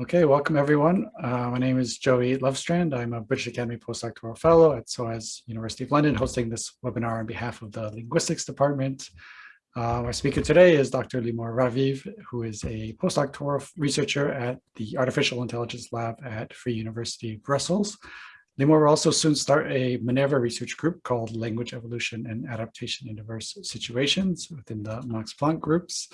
Okay, welcome everyone. Uh, my name is Joey Lovestrand. I'm a British Academy postdoctoral fellow at SOAS University of London, hosting this webinar on behalf of the Linguistics Department. Uh, our speaker today is Dr. Limor Raviv, who is a postdoctoral researcher at the Artificial Intelligence Lab at Free University Brussels. Limor will also soon start a Minerva research group called Language Evolution and Adaptation in Diverse Situations within the Max Planck groups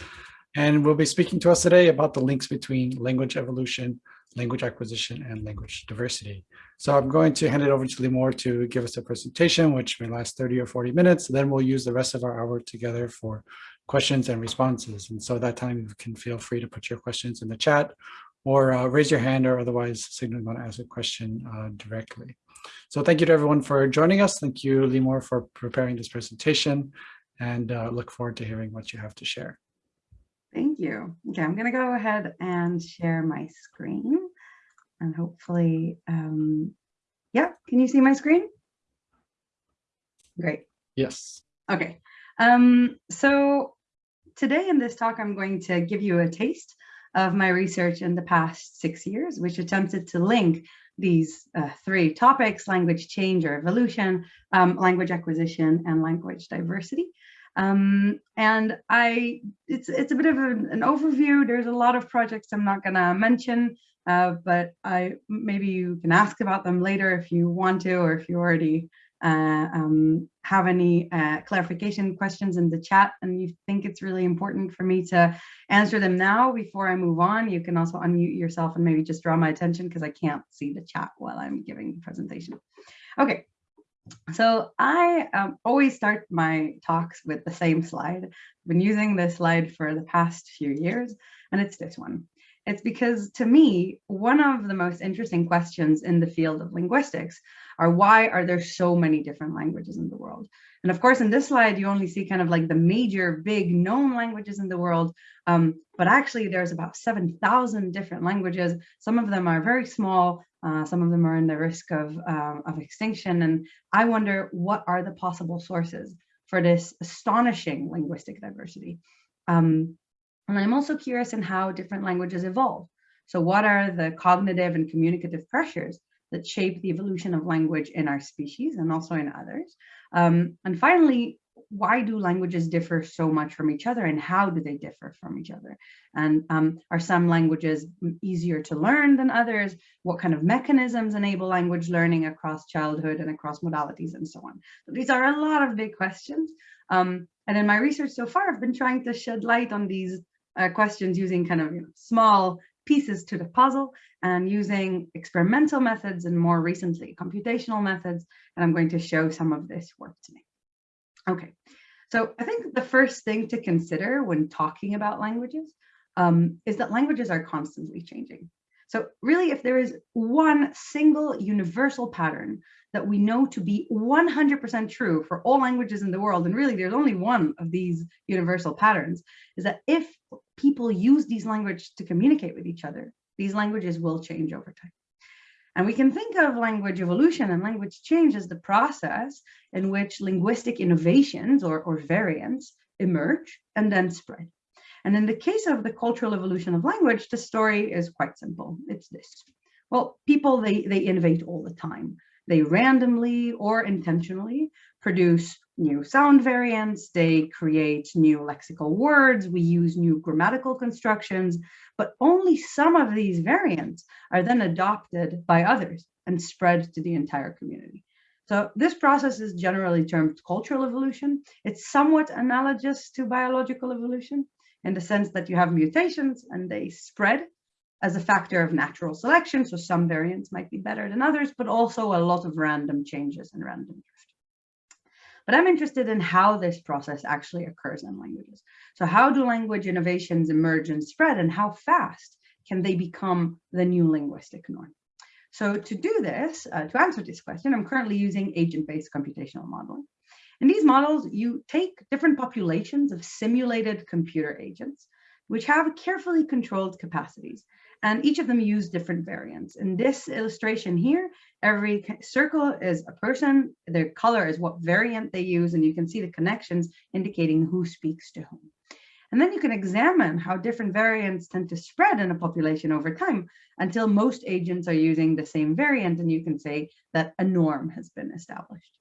and will be speaking to us today about the links between language evolution, language acquisition, and language diversity. So I'm going to hand it over to Limor to give us a presentation, which may last 30 or 40 minutes. Then we'll use the rest of our hour together for questions and responses. And so that time you can feel free to put your questions in the chat or uh, raise your hand or otherwise signal you want to ask a question uh, directly. So thank you to everyone for joining us. Thank you, Limor, for preparing this presentation and uh, look forward to hearing what you have to share. Thank you. Okay, I'm going to go ahead and share my screen and hopefully, um, yeah, can you see my screen? Great. Yes. Okay. Um, so today in this talk, I'm going to give you a taste of my research in the past six years, which attempted to link these uh, three topics, language change or evolution, um, language acquisition, and language diversity. Um, and I, it's, it's a bit of an, overview. There's a lot of projects I'm not going to mention, uh, but I maybe you can ask about them later if you want to, or if you already uh, um, have any uh, clarification questions in the chat and you think it's really important for me to answer them now before I move on, you can also unmute yourself and maybe just draw my attention because I can't see the chat while I'm giving the presentation. Okay, so I um, always start my talks with the same slide. I've been using this slide for the past few years, and it's this one. It's because to me, one of the most interesting questions in the field of linguistics are why are there so many different languages in the world? And of course, in this slide, you only see kind of like the major big known languages in the world. Um, but actually, there's about 7,000 different languages. Some of them are very small. Uh, some of them are in the risk of, um, of extinction. And I wonder what are the possible sources for this astonishing linguistic diversity. Um, and I'm also curious in how different languages evolve. So what are the cognitive and communicative pressures that shape the evolution of language in our species and also in others. Um, and finally, why do languages differ so much from each other and how do they differ from each other? And um, are some languages easier to learn than others? What kind of mechanisms enable language learning across childhood and across modalities and so on? So these are a lot of big questions. Um, and in my research so far, I've been trying to shed light on these uh, questions using kind of you know, small pieces to the puzzle and using experimental methods and more recently computational methods. And I'm going to show some of this work today. Okay, so I think the first thing to consider when talking about languages um, is that languages are constantly changing. So really, if there is one single universal pattern that we know to be 100% true for all languages in the world, and really there's only one of these universal patterns, is that if people use these languages to communicate with each other, these languages will change over time. And we can think of language evolution and language change as the process in which linguistic innovations or, or variants emerge and then spread. And in the case of the cultural evolution of language, the story is quite simple. It's this. Well, people, they, they innovate all the time. They randomly or intentionally produce new sound variants, they create new lexical words, we use new grammatical constructions, but only some of these variants are then adopted by others and spread to the entire community. So this process is generally termed cultural evolution. It's somewhat analogous to biological evolution in the sense that you have mutations and they spread as a factor of natural selection. So some variants might be better than others, but also a lot of random changes and random drift. But I'm interested in how this process actually occurs in languages. So how do language innovations emerge and spread and how fast can they become the new linguistic norm? So to do this, uh, to answer this question, I'm currently using agent-based computational modeling. In these models, you take different populations of simulated computer agents, which have carefully controlled capacities and each of them use different variants. In this illustration here, every circle is a person, their color is what variant they use, and you can see the connections indicating who speaks to whom. And then you can examine how different variants tend to spread in a population over time until most agents are using the same variant and you can say that a norm has been established.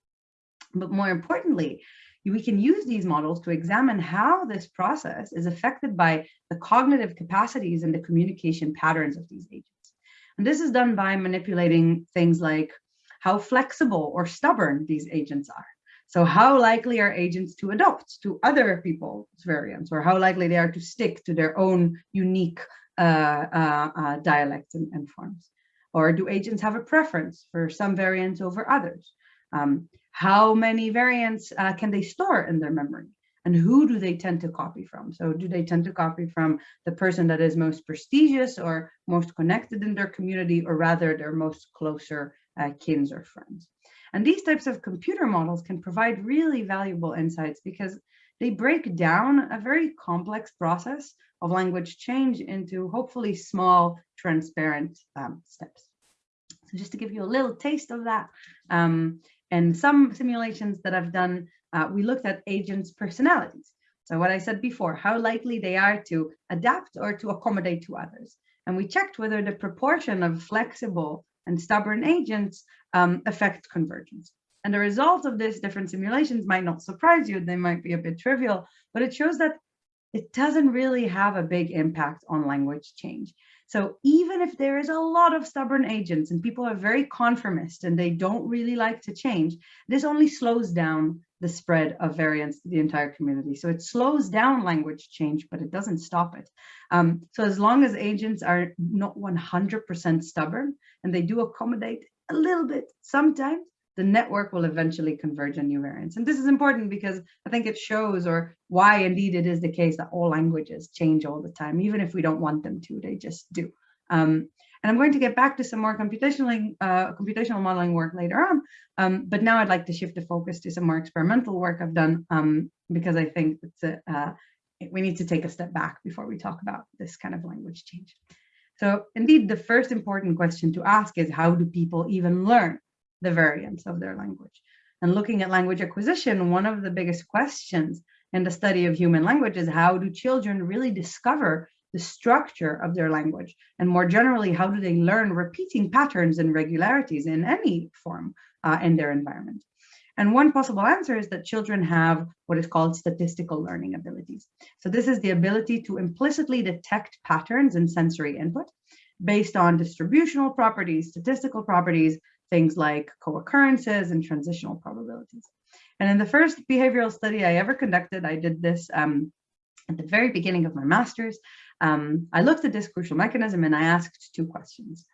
But more importantly, we can use these models to examine how this process is affected by the cognitive capacities and the communication patterns of these agents. And this is done by manipulating things like how flexible or stubborn these agents are. So how likely are agents to adopt to other people's variants or how likely they are to stick to their own unique uh, uh, uh, dialects and, and, forms? Or do agents have a preference for some variants over others? Um, how many variants uh, can they store in their memory? And who do they tend to copy from? So do they tend to copy from the person that is most prestigious or most connected in their community, or rather their most closer uh, kins or friends? And these types of computer models can provide really valuable insights because they break down a very complex process of language change into hopefully small, transparent um, steps. So just to give you a little taste of that, um, and some simulations that I've done, uh, we looked at agents' personalities. So what I said before, how likely they are to adapt or to accommodate to others. And we checked whether the proportion of flexible and stubborn agents um, affect convergence. And the result of this different simulations might not surprise you, they might be a bit trivial, but it shows that it doesn't really have a big impact on language change. So even if there is a lot of stubborn agents and people are very conformist and they don't really like to change, this only slows down the spread of variants to the entire community. So it slows down language change, but it doesn't stop it. Um, so as long as agents are not 100% stubborn and they do accommodate a little bit sometimes, the network will eventually converge on new variants. And this is important because I think it shows or why indeed it is the case that all languages change all the time, even if we don't want them to, they just do. Um, and I'm going to get back to some more computational, uh, computational modeling work later on, um, but now I'd like to shift the focus to some more experimental work I've done um, because I think a, uh, we need to take a step back before we talk about this kind of language change. So indeed, the first important question to ask is how do people even learn? The variants of their language. And looking at language acquisition, one of the biggest questions in the study of human language is how do children really discover the structure of their language? And more generally, how do they learn repeating patterns and regularities in any form uh, in their environment? And one possible answer is that children have what is called statistical learning abilities. So this is the ability to implicitly detect patterns in sensory input based on distributional properties, statistical properties, things like co-occurrences and transitional probabilities. And in the first behavioral study I ever conducted, I did this um, at the very beginning of my master's. Um, I looked at this crucial mechanism and I asked two questions.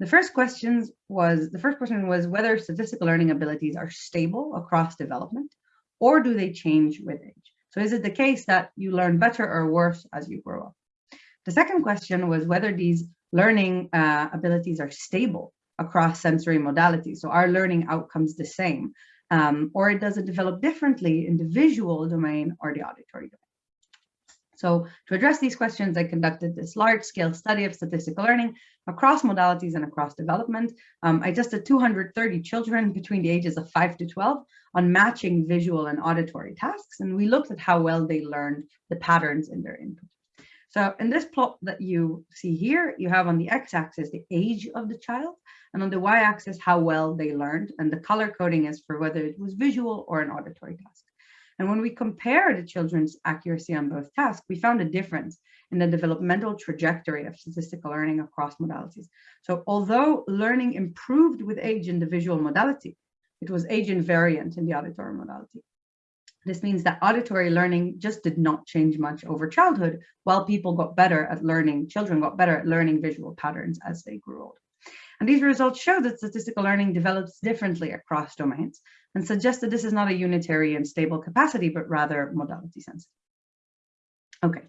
The first questions was the first question was whether statistical learning abilities are stable across development or do they change with age? So is it the case that you learn better or worse as you grow up? The second question was whether these learning uh, abilities are stable across sensory modalities. So our learning outcomes the same, um, or does it develop differently in the visual domain or the auditory domain. So to address these questions, I conducted this large scale study of statistical learning across modalities and across development. Um, I tested 230 children between the ages of 5 to 12 on matching visual and auditory tasks, and we looked at how well they learned the patterns in their input. So in this plot that you see here, you have on the x-axis the age of the child, and on the y-axis how well they learned, and the color coding is for whether it was visual or an auditory task. And when we compare the children's accuracy on both tasks, we found a difference in the developmental trajectory of statistical learning across modalities. So although learning improved with age in the visual modality, it was age invariant in the auditory modality. This means that auditory learning just did not change much over childhood, while people got better at learning, children got better at learning visual patterns as they grew old. And these results show that statistical learning develops differently across domains and suggest that this is not a unitary and stable capacity, but rather modality sensitive. Okay,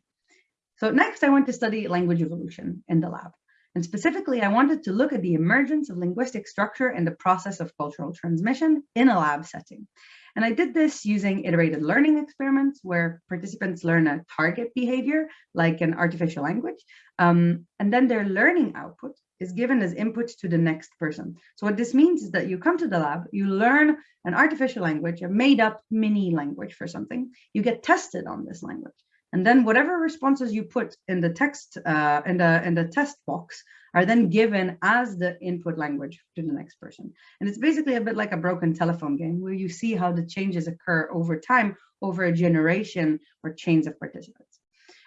so next I want to study language evolution in the lab. And specifically, I wanted to look at the emergence of linguistic structure and the process of cultural transmission in a lab setting. And I did this using iterated learning experiments where participants learn a target behavior, like an artificial language, um, and then their learning output is given as input to the next person. So what this means is that you come to the lab, you learn an artificial language, a made up mini language for something, you get tested on this language. And then whatever responses you put in the text, uh, in, the, in the test box are then given as the input language to the next person. And it's basically a bit like a broken telephone game where you see how the changes occur over time, over a generation or chains of participants.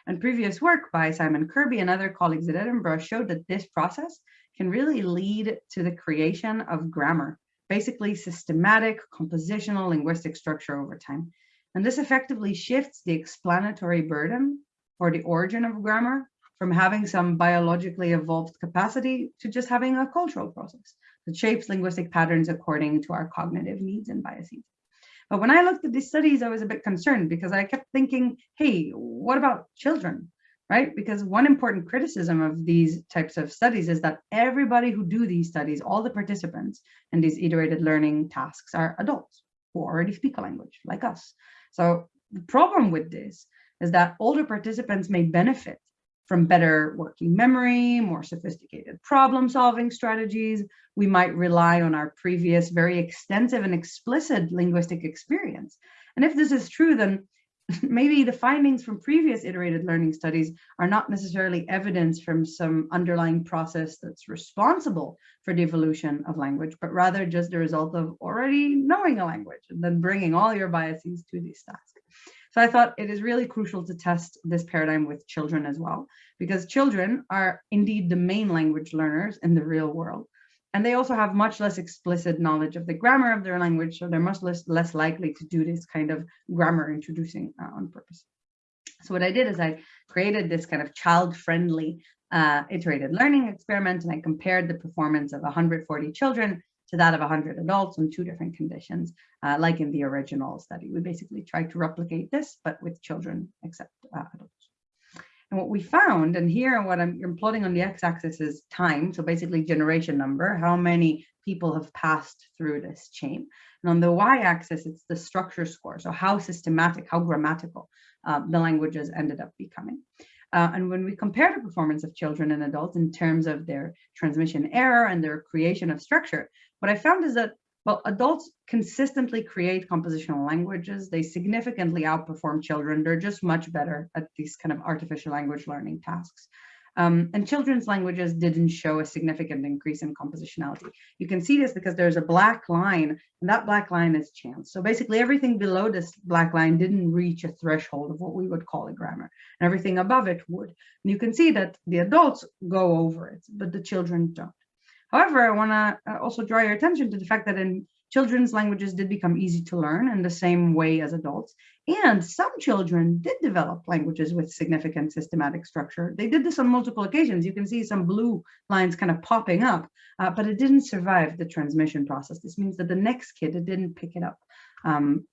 And previous work by Simon Kirby and other colleagues at Edinburgh showed that this process can really lead to the creation of grammar, basically systematic compositional linguistic structure over time. And this effectively shifts the explanatory burden for the origin of grammar from having some biologically evolved capacity to just having a cultural process that shapes linguistic patterns according to our cognitive needs and biases. But when I looked at these studies, I was a bit concerned because I kept thinking, hey, what about children? Right? Because one important criticism of these types of studies is that everybody who do these studies, all the participants in these iterated learning tasks are adults who already speak a language like us. So the problem with this is that older participants may benefit from better working memory, more sophisticated problem solving strategies. We might rely on our previous very extensive and explicit linguistic experience. And if this is true, then maybe the findings from previous iterated learning studies are not necessarily evidence from some underlying process that's responsible for the evolution of language, but rather just the result of already knowing a language and then bringing all your biases to these tasks. So I thought it is really crucial to test this paradigm with children as well, because children are indeed the main language learners in the real world. And they also have much less explicit knowledge of the grammar of their language, so they're much less, less likely to do this kind of grammar introducing uh, on purpose. So what I did is I created this kind of child-friendly uh, iterated learning experiment, and I compared the performance of 140 children to that of 100 adults on two different conditions, uh, like in the original study. We basically tried to replicate this, but with children except uh, adults. And what we found, and here what I'm, I'm plotting on the x-axis is time, so basically generation number, how many people have passed through this chain. And on the y-axis, it's the structure score, so how systematic, how grammatical uh, the languages ended up becoming. Uh, and when we compare the performance of children and adults in terms of their transmission error and their creation of structure, what I found is that well, adults consistently create compositional languages. They significantly outperform children. They're just much better at these kind of artificial language learning tasks. Um, and children's languages didn't show a significant increase in compositionality. You can see this because there's a black line, and that black line is chance. So basically everything below this black line didn't reach a threshold of what we would call a grammar, and everything above it would. And you can see that the adults go over it, but the children don't. However, I want to uh, also draw your attention to the fact that in children's languages did become easy to learn in the same way as adults. And some children did develop languages with significant systematic structure. They did this on multiple occasions. You can see some blue lines kind of popping up, uh, but it didn't survive the transmission process. This means that the next kid it didn't pick it up. Um,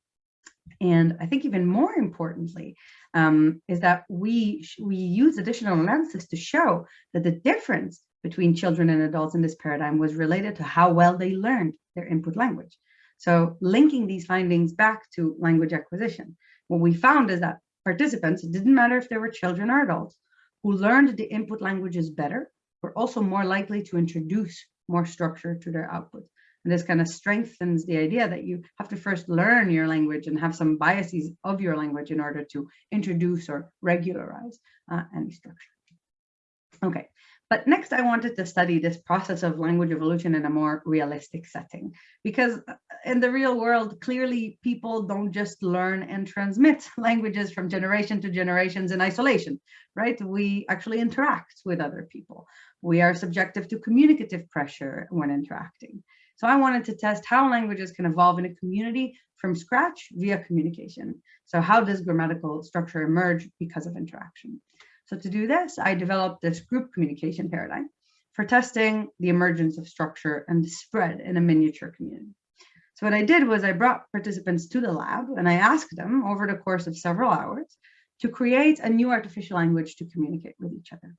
and I think even more importantly um, is that we, we use additional analysis to show that the difference between children and adults in this paradigm was related to how well they learned their input language. So linking these findings back to language acquisition, what we found is that participants, it didn't matter if they were children or adults, who learned the input languages better, were also more likely to introduce more structure to their output. And this kind of strengthens the idea that you have to first learn your language and have some biases of your language in order to introduce or regularize uh, any structure. Okay, but next, I wanted to study this process of language evolution in a more realistic setting, because uh, in the real world, clearly people don't just learn and transmit languages from generation to generations in isolation, right? We actually interact with other people. We are subjective to communicative pressure when interacting. So I wanted to test how languages can evolve in a community from scratch via communication. So how does grammatical structure emerge because of interaction? So to do this, I developed this group communication paradigm for testing the emergence of structure and spread in a miniature community. So what I did was I brought participants to the lab and I asked them over the course of several hours to create a new artificial language to communicate with each other.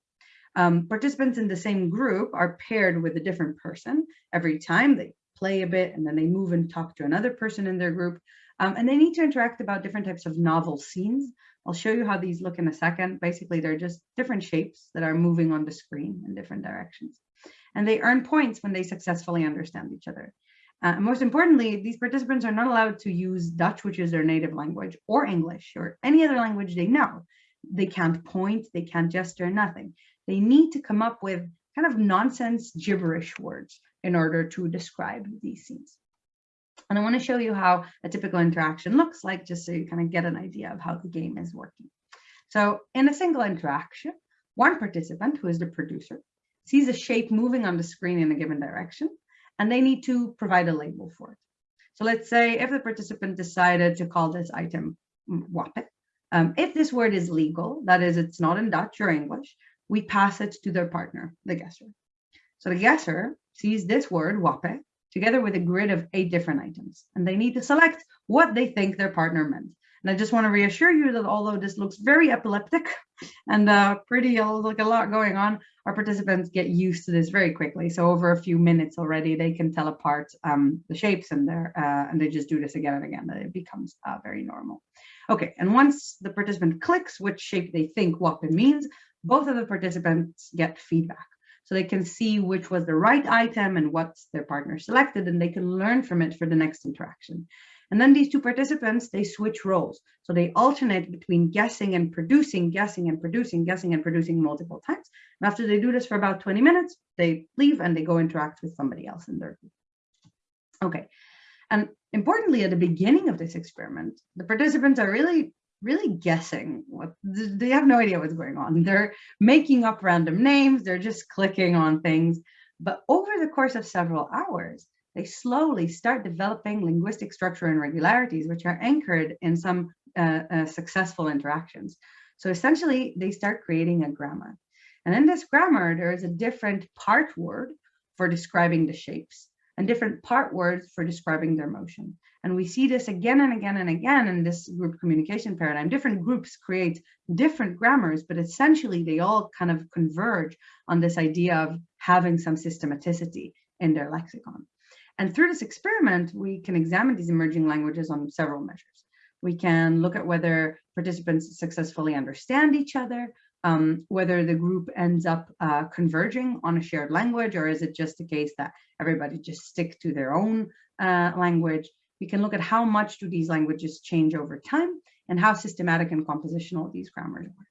Um, participants in the same group are paired with a different person every time they play a bit and then they move and talk to another person in their group. Um, and they need to interact about different types of novel scenes I'll show you how these look in a second. Basically, they're just different shapes that are moving on the screen in different directions. And they earn points when they successfully understand each other. Uh, and most importantly, these participants are not allowed to use Dutch, which is their native language, or English, or any other language they know. they can't point, they can't gesture, nothing. They need to come up with kind of nonsense gibberish words in order to describe these scenes. And I want to show you how a typical interaction looks like, just so you kind of get an idea of how the game is working. So in a single interaction, one participant, who is the producer, sees a shape moving on the screen in a given direction, and they need to provide a label for it. So let's say if the participant decided to call this item wape, um, if this word is legal, that is, it's not in Dutch or English, we pass it to their partner, the guesser. So the guesser sees this word wape together with a grid of eight different items, and they need to select what they think their partner meant. And I just want to reassure you that although this looks very epileptic and uh, pretty uh, like a lot going on, our participants get used to this very quickly. So over a few minutes already, they can tell apart um, the shapes and their uh, and they just do this again and again. That it becomes uh, very normal. Okay, and once the participant clicks which shape they think wape means, both of the participants get feedback. So they can see which was the right item and what their partner selected, and they can learn from it for the next interaction. And then these two participants, they switch roles. So they alternate between guessing and producing, guessing and producing, guessing and producing multiple times. And after they do this for about 20 minutes, they leave and they go interact with somebody else in their group. Okay, and importantly, at the beginning of this experiment, the participants are really, really guessing what they have no idea what's going on. They're making up random names, they're just clicking on things. But over the course of several hours, they slowly start developing linguistic structure and regularities, which are anchored in some uh, uh, successful interactions. So essentially, they start creating a grammar. And in this grammar, there is a different part word for describing the shapes and different part words for describing their motion. And we see this again and again and again in this group communication paradigm. Different groups create different grammars, but essentially they all kind of converge on this idea of having some systematicity in their lexicon. And through this experiment, we can examine these emerging languages on several measures. We can look at whether participants successfully understand each other, um, whether the group ends up uh, converging on a shared language, or is it just a case that everybody just stick to their own uh, language. We can look at how much do these languages change over time and how systematic and compositional these grammars are.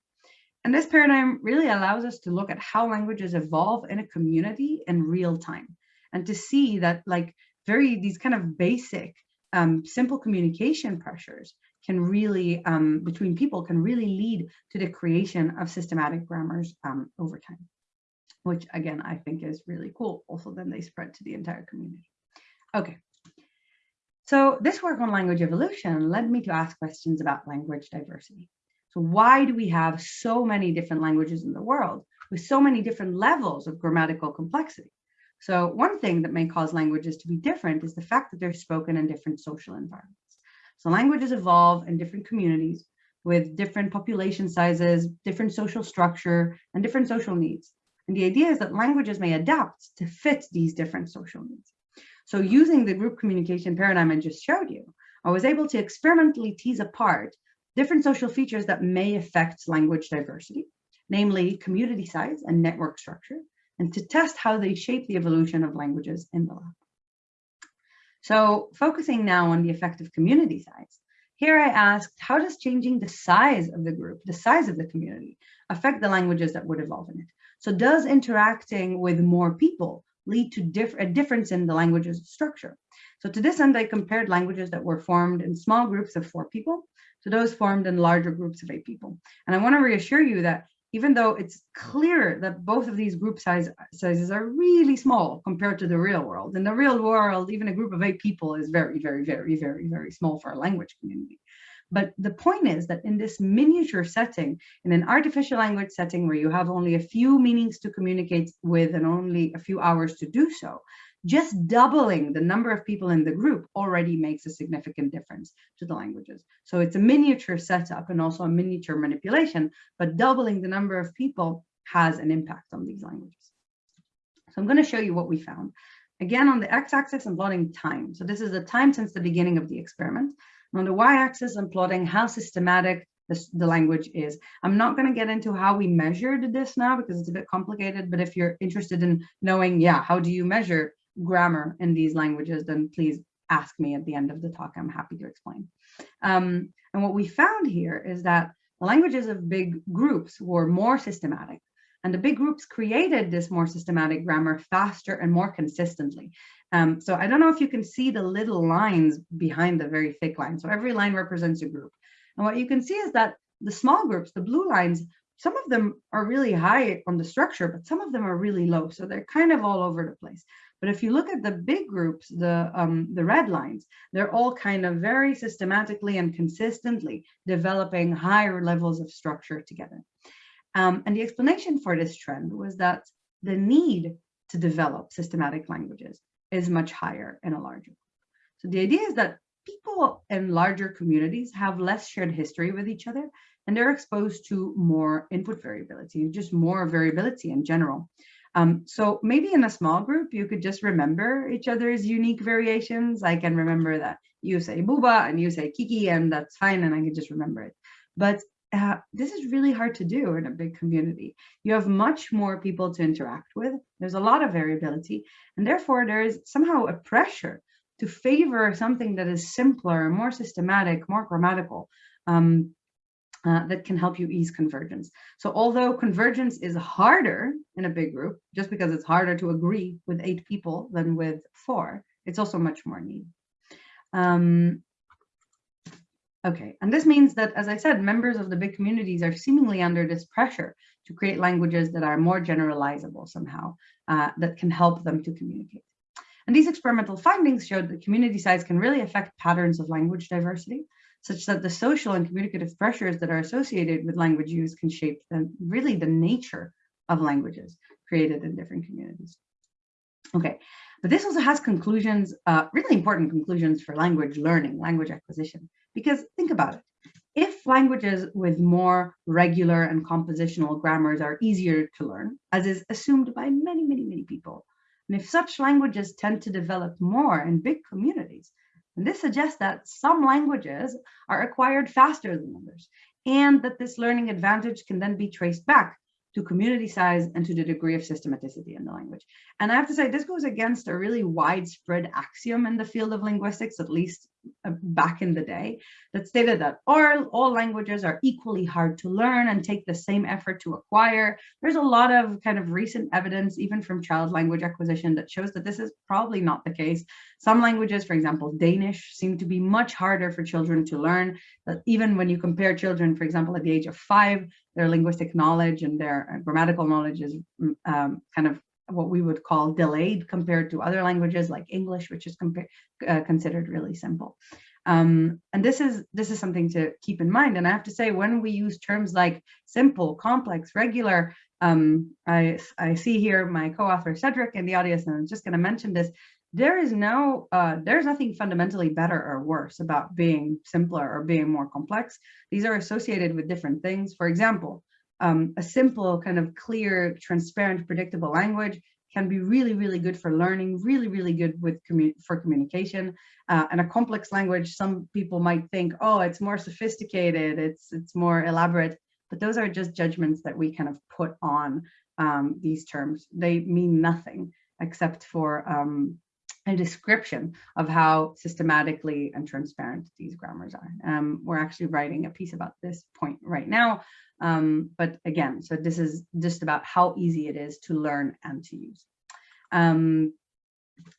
And this paradigm really allows us to look at how languages evolve in a community in real time and to see that like very these kind of basic um, simple communication pressures can really, um, between people, can really lead to the creation of systematic grammars um, over time, which again, I think is really cool. Also, then they spread to the entire community. Okay. So this work on language evolution led me to ask questions about language diversity. So why do we have so many different languages in the world with so many different levels of grammatical complexity? So one thing that may cause languages to be different is the fact that they're spoken in different social environments. So languages evolve in different communities with different population sizes, different social structure, and different social needs. And the idea is that languages may adapt to fit these different social needs. So using the group communication paradigm I just showed you, I was able to experimentally tease apart different social features that may affect language diversity, namely community size and network structure, and to test how they shape the evolution of languages in the lab. So focusing now on the effect of community size, here I asked, how does changing the size of the group, the size of the community, affect the languages that would evolve in it? So does interacting with more people lead to diff a difference in the language's structure? So to this end, I compared languages that were formed in small groups of four people to those formed in larger groups of eight people. And I want to reassure you that even though it's clear that both of these group size, sizes are really small compared to the real world. In the real world, even a group of eight people is very, very, very, very, very small for a language community. But the point is that in this miniature setting, in an artificial language setting where you have only a few meanings to communicate with and only a few hours to do so, just doubling the number of people in the group already makes a significant difference to the languages. So it's a miniature setup and also a miniature manipulation, but doubling the number of people has an impact on these languages. So I'm going to show you what we found. Again, on the x-axis, I'm plotting time. So this is the time since the beginning of the experiment. And on the y-axis, I'm plotting how systematic this, the language is. I'm not going to get into how we measured this now because it's a bit complicated, but if you're interested in knowing, yeah, how do you measure grammar in these languages, then please ask me at the end of the talk. I'm happy to explain. Um, and what we found here is that the languages of big groups were more systematic. And the big groups created this more systematic grammar faster and more consistently. Um, so I don't know if you can see the little lines behind the very thick line. So every line represents a group. And what you can see is that the small groups, the blue lines, some of them are really high on the structure, but some of them are really low. So they're kind of all over the place. But if you look at the big groups, the, um, the red lines, they're all kind of very systematically and consistently developing higher levels of structure together. Um, and the explanation for this trend was that the need to develop systematic languages is much higher in a larger group. So the idea is that people in larger communities have less shared history with each other and they're exposed to more input variability, just more variability in general. Um, so maybe in a small group, you could just remember each other's unique variations. I can remember that you say booba and you say kiki and that's fine and I can just remember it. But uh, this is really hard to do in a big community. You have much more people to interact with. There's a lot of variability and therefore there is somehow a pressure to favor something that is simpler, more systematic, more grammatical, um, uh, that can help you ease convergence. So although convergence is harder in a big group, just because it's harder to agree with eight people than with four, it's also much more neat. Um, okay, and this means that, as I said, members of the big communities are seemingly under this pressure to create languages that are more generalizable somehow, uh, that can help them to communicate. And these experimental findings showed that community size can really affect patterns of language diversity, such that the social and communicative pressures that are associated with language use can shape the, really the nature of languages created in different communities. Okay, but this also has conclusions, uh, really important conclusions for language learning, language acquisition, because think about it. If languages with more regular and compositional grammars are easier to learn, as is assumed by many, many, many people, and if such languages tend to develop more in big communities, and this suggests that some languages are acquired faster than others, and that this learning advantage can then be traced back to community size and to the degree of systematicity in the language. And I have to say, this goes against a really widespread axiom in the field of linguistics, at least uh, back in the day, that stated that all, all languages are equally hard to learn and take the same effort to acquire. There's a lot of kind of recent evidence, even from child language acquisition, that shows that this is probably not the case. Some languages, for example, Danish, seem to be much harder for children to learn. But even when you compare children, for example, at the age of five, their linguistic knowledge and their uh, grammatical knowledge is mm, um, kind of what we would call delayed compared to other languages like English, which is uh, considered really simple. Um, and this is this is something to keep in mind. And I have to say, when we use terms like simple, complex, regular, um, I, I see here my co-author Cedric in the audience, and I'm just going to mention this. There is no, uh, there's nothing fundamentally better or worse about being simpler or being more complex. These are associated with different things. For example, um, a simple kind of clear, transparent, predictable language can be really, really good for learning, really, really good with commu for communication. Uh, and a complex language, some people might think, oh, it's more sophisticated, it's it's more elaborate, but those are just judgments that we kind of put on um, these terms. They mean nothing except for um, a description of how systematically and transparent these grammars are. Um, we're actually writing a piece about this point right now, um, but again, so this is just about how easy it is to learn and to use. Um,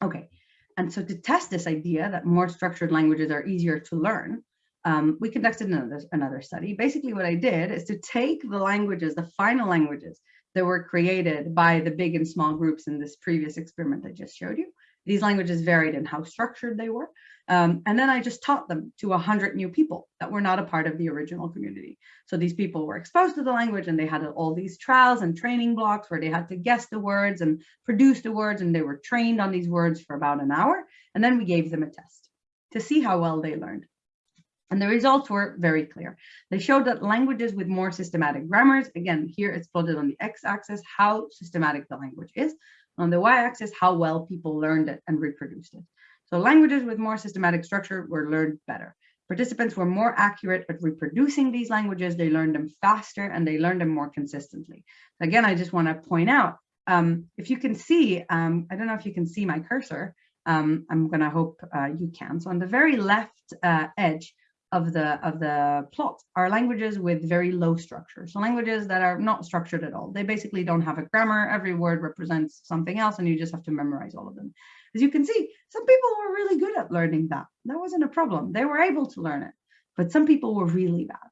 okay, and so to test this idea that more structured languages are easier to learn, um, we conducted another, another study. Basically what I did is to take the languages, the final languages that were created by the big and small groups in this previous experiment I just showed you, these languages varied in how structured they were. Um, and then I just taught them to 100 new people that were not a part of the original community. So these people were exposed to the language and they had all these trials and training blocks where they had to guess the words and produce the words and they were trained on these words for about an hour. And then we gave them a test to see how well they learned. And the results were very clear. They showed that languages with more systematic grammars, again, here it's plotted on the x-axis, how systematic the language is. On the y-axis, how well people learned it and reproduced it. So languages with more systematic structure were learned better. Participants were more accurate at reproducing these languages. They learned them faster and they learned them more consistently. Again, I just want to point out, um, if you can see, um, I don't know if you can see my cursor. Um, I'm going to hope uh, you can. So on the very left uh, edge, of the of the plot are languages with very low structure. So languages that are not structured at all. They basically don't have a grammar. Every word represents something else, and you just have to memorize all of them. As you can see, some people were really good at learning that. That wasn't a problem. They were able to learn it, but some people were really bad.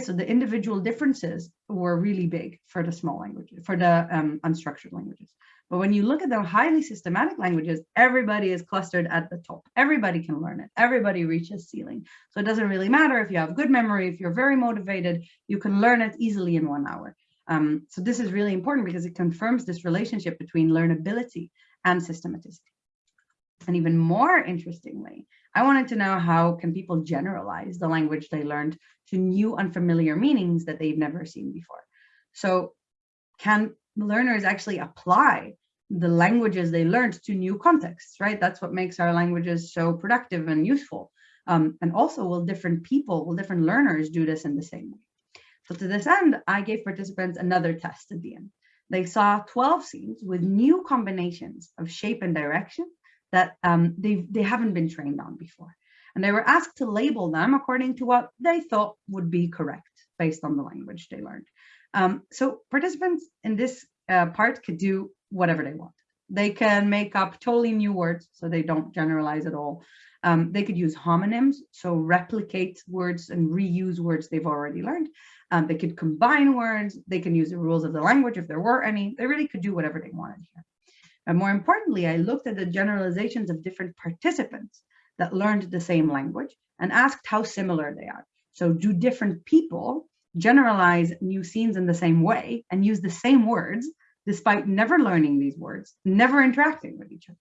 So the individual differences were really big for the small languages, for the um, unstructured languages. But when you look at the highly systematic languages, everybody is clustered at the top. Everybody can learn it. Everybody reaches ceiling. So it doesn't really matter if you have good memory, if you're very motivated, you can learn it easily in one hour. Um, so this is really important because it confirms this relationship between learnability and systematicity. And even more interestingly, I wanted to know how can people generalize the language they learned to new unfamiliar meanings that they've never seen before. So can learners actually apply the languages they learned to new contexts, right? That's what makes our languages so productive and useful. Um, and also will different people, will different learners do this in the same way? So to this end, I gave participants another test at the end. They saw 12 scenes with new combinations of shape and direction that um, they, they haven't been trained on before. And they were asked to label them according to what they thought would be correct based on the language they learned. Um, so participants in this uh, part could do whatever they want. They can make up totally new words, so they don't generalize at all. Um, they could use homonyms, so replicate words and reuse words they've already learned. Um, they could combine words. They can use the rules of the language if there were any. They really could do whatever they wanted here. And more importantly, I looked at the generalizations of different participants that learned the same language and asked how similar they are. So do different people generalize new scenes in the same way and use the same words despite never learning these words, never interacting with each other?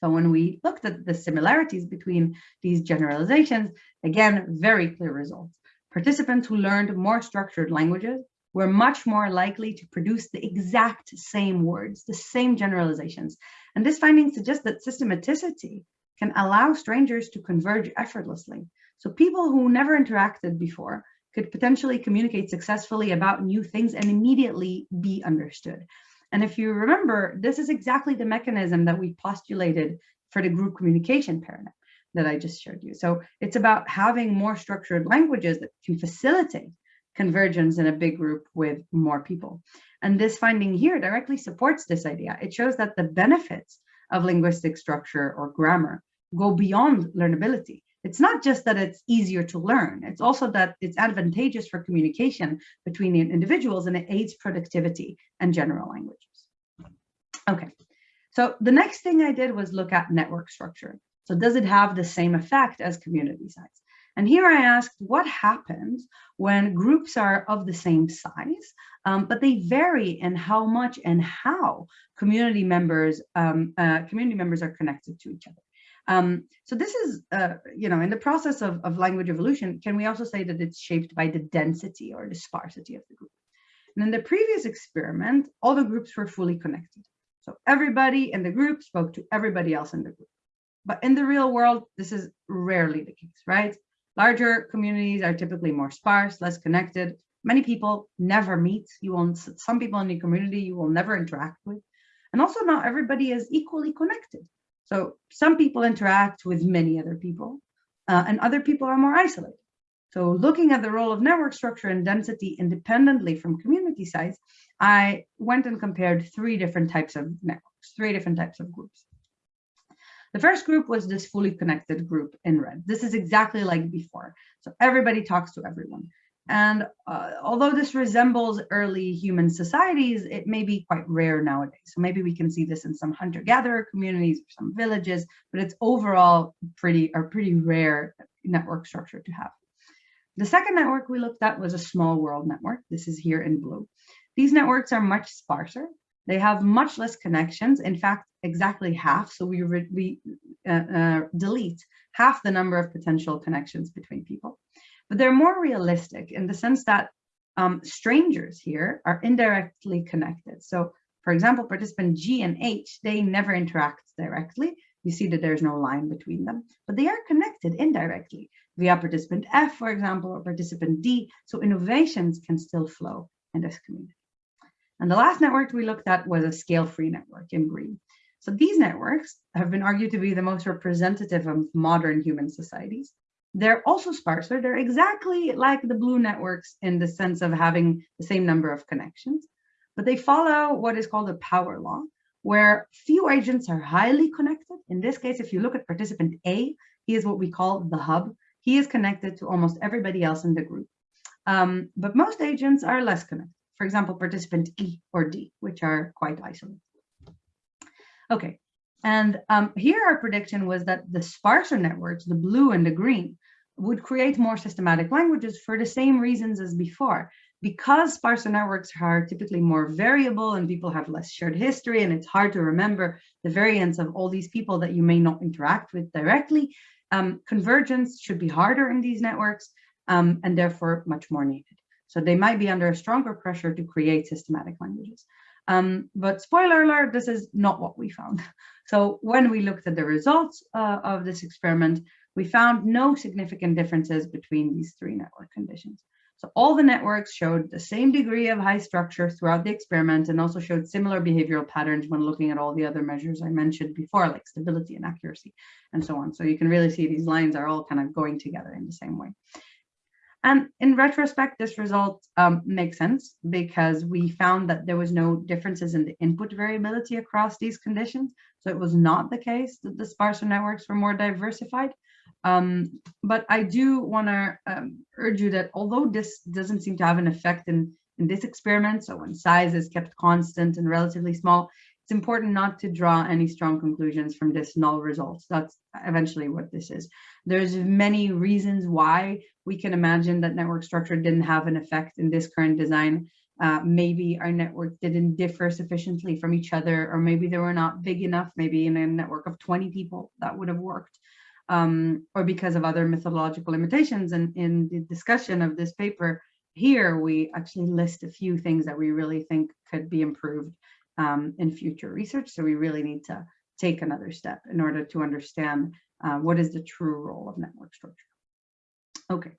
So when we looked at the similarities between these generalizations, again, very clear results. Participants who learned more structured languages we're much more likely to produce the exact same words, the same generalizations. And this finding suggests that systematicity can allow strangers to converge effortlessly. So people who never interacted before could potentially communicate successfully about new things and immediately be understood. And if you remember, this is exactly the mechanism that we postulated for the group communication paradigm that I just showed you. So it's about having more structured languages that can facilitate convergence in a big group with more people. And this finding here directly supports this idea. It shows that the benefits of linguistic structure or grammar go beyond learnability. It's not just that it's easier to learn, it's also that it's advantageous for communication between individuals and it aids productivity and general languages. Okay, so the next thing I did was look at network structure. So does it have the same effect as community size? And here I asked what happens when groups are of the same size, um, but they vary in how much and how community members um, uh, community members are connected to each other. Um, so this is, uh, you know, in the process of, of language evolution, can we also say that it's shaped by the density or the sparsity of the group? And in the previous experiment, all the groups were fully connected. So everybody in the group spoke to everybody else in the group. But in the real world, this is rarely the case, right? Larger communities are typically more sparse, less connected. Many people never meet. You will, some people in the community you will never interact with. And also not everybody is equally connected. So some people interact with many other people uh, and other people are more isolated. So looking at the role of network structure and density independently from community size, I went and compared three different types of networks, three different types of groups. The first group was this fully connected group in red. This is exactly like before. So everybody talks to everyone. And uh, although this resembles early human societies, it may be quite rare nowadays. So maybe we can see this in some hunter-gatherer communities or some villages, but it's overall pretty a pretty rare network structure to have. The second network we looked at was a small world network. This is here in blue. These networks are much sparser. They have much less connections. In fact, exactly half. So we, we uh, uh, delete half the number of potential connections between people. But they're more realistic in the sense that um, strangers here are indirectly connected. So for example, participant G and H, they never interact directly. You see that there's no line between them, but they are connected indirectly via participant F, for example, or participant D. So innovations can still flow in this community. And the last network we looked at was a scale-free network in green. So these networks have been argued to be the most representative of modern human societies. they're also sparser. They're exactly like the blue networks in the sense of having the same number of connections, but they follow what is called a power law, where few agents are highly connected. In this case, if you look at participant A, he is what we call the hub. He is connected to almost everybody else in the group. Um, but most agents are less connected. For example, participant E or D, which are quite isolated. Okay, and um, here our prediction was that the sparser networks, the blue and the green, would create more systematic languages for the same reasons as before. Because sparser networks are typically more variable and people have less shared history and it's hard to remember the variants of all these people that you may not interact with directly, um, convergence should be harder in these networks um, and therefore much more needed. So they might be under a stronger pressure to create systematic languages. Um, but spoiler alert, this is not what we found. So when we looked at the results uh, of this experiment, we found no significant differences between these three network conditions. So all the networks showed the same degree of high structure throughout the experiment and also showed similar behavioral patterns when looking at all the other measures I mentioned before, like stability and accuracy and so on. So you can really see these lines are all kind of going together in the same way. And in retrospect, this result um, makes sense because we found that there was no differences in the input variability across these conditions. So it was not the case that the sparser networks were more diversified. Um, but I do want to um, urge you that although this doesn't seem to have an effect in, in this experiment, so when size is kept constant and relatively small, important not to draw any strong conclusions from this null results. That's eventually what this is. There's many reasons why we can imagine that network structure didn't have an effect in this current design. Uh, maybe our network didn't differ sufficiently from each other, or maybe they were not big enough, maybe in a network of 20 people that would have worked, um, or because of other methodological limitations. And in the discussion of this paper here, we actually list a few things that we really think could be improved um, in future research. So we really need to take another step in order to understand uh, what is the true role of network structure. Okay,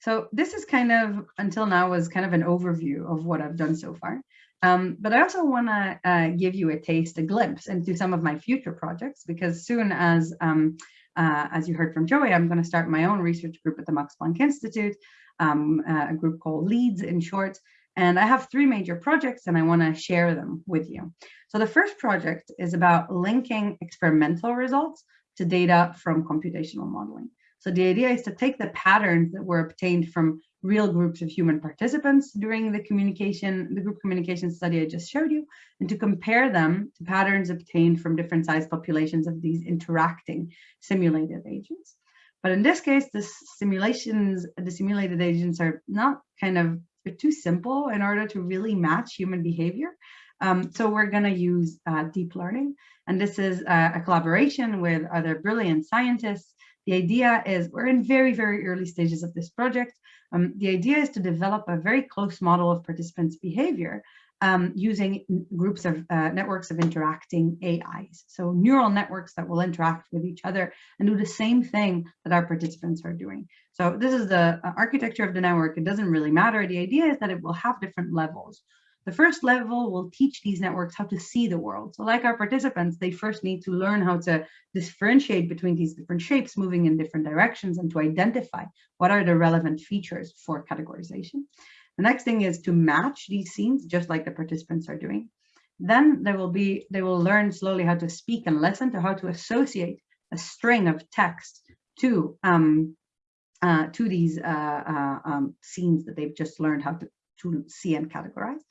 so this is kind of, until now, was kind of an overview of what I've done so far. Um, but I also want to uh, give you a taste, a glimpse into some of my future projects, because soon as, um, uh, as you heard from Joey, I'm going to start my own research group at the Max Planck Institute, um, uh, a group called LEADS in short, and I have three major projects and I want to share them with you. So the first project is about linking experimental results to data from computational modeling. So the idea is to take the patterns that were obtained from real groups of human participants during the communication, the group communication study I just showed you, and to compare them to patterns obtained from different size populations of these interacting simulated agents. But in this case, the simulations, the simulated agents are not kind of they're too simple in order to really match human behavior. Um, so we're going to use uh, deep learning. And this is a, a collaboration with other brilliant scientists. The idea is we're in very, very early stages of this project. Um, the idea is to develop a very close model of participants' behavior um, using groups of uh, networks of interacting AIs. So neural networks that will interact with each other and do the same thing that our participants are doing. So this is the uh, architecture of the network. It doesn't really matter. The idea is that it will have different levels. The first level will teach these networks how to see the world. So like our participants, they first need to learn how to differentiate between these different shapes moving in different directions and to identify what are the relevant features for categorization. The next thing is to match these scenes, just like the participants are doing. Then there will be, they will learn slowly how to speak and listen to how to associate a string of text to um, uh, to these uh, uh, um, scenes that they've just learned how to, to see and categorize.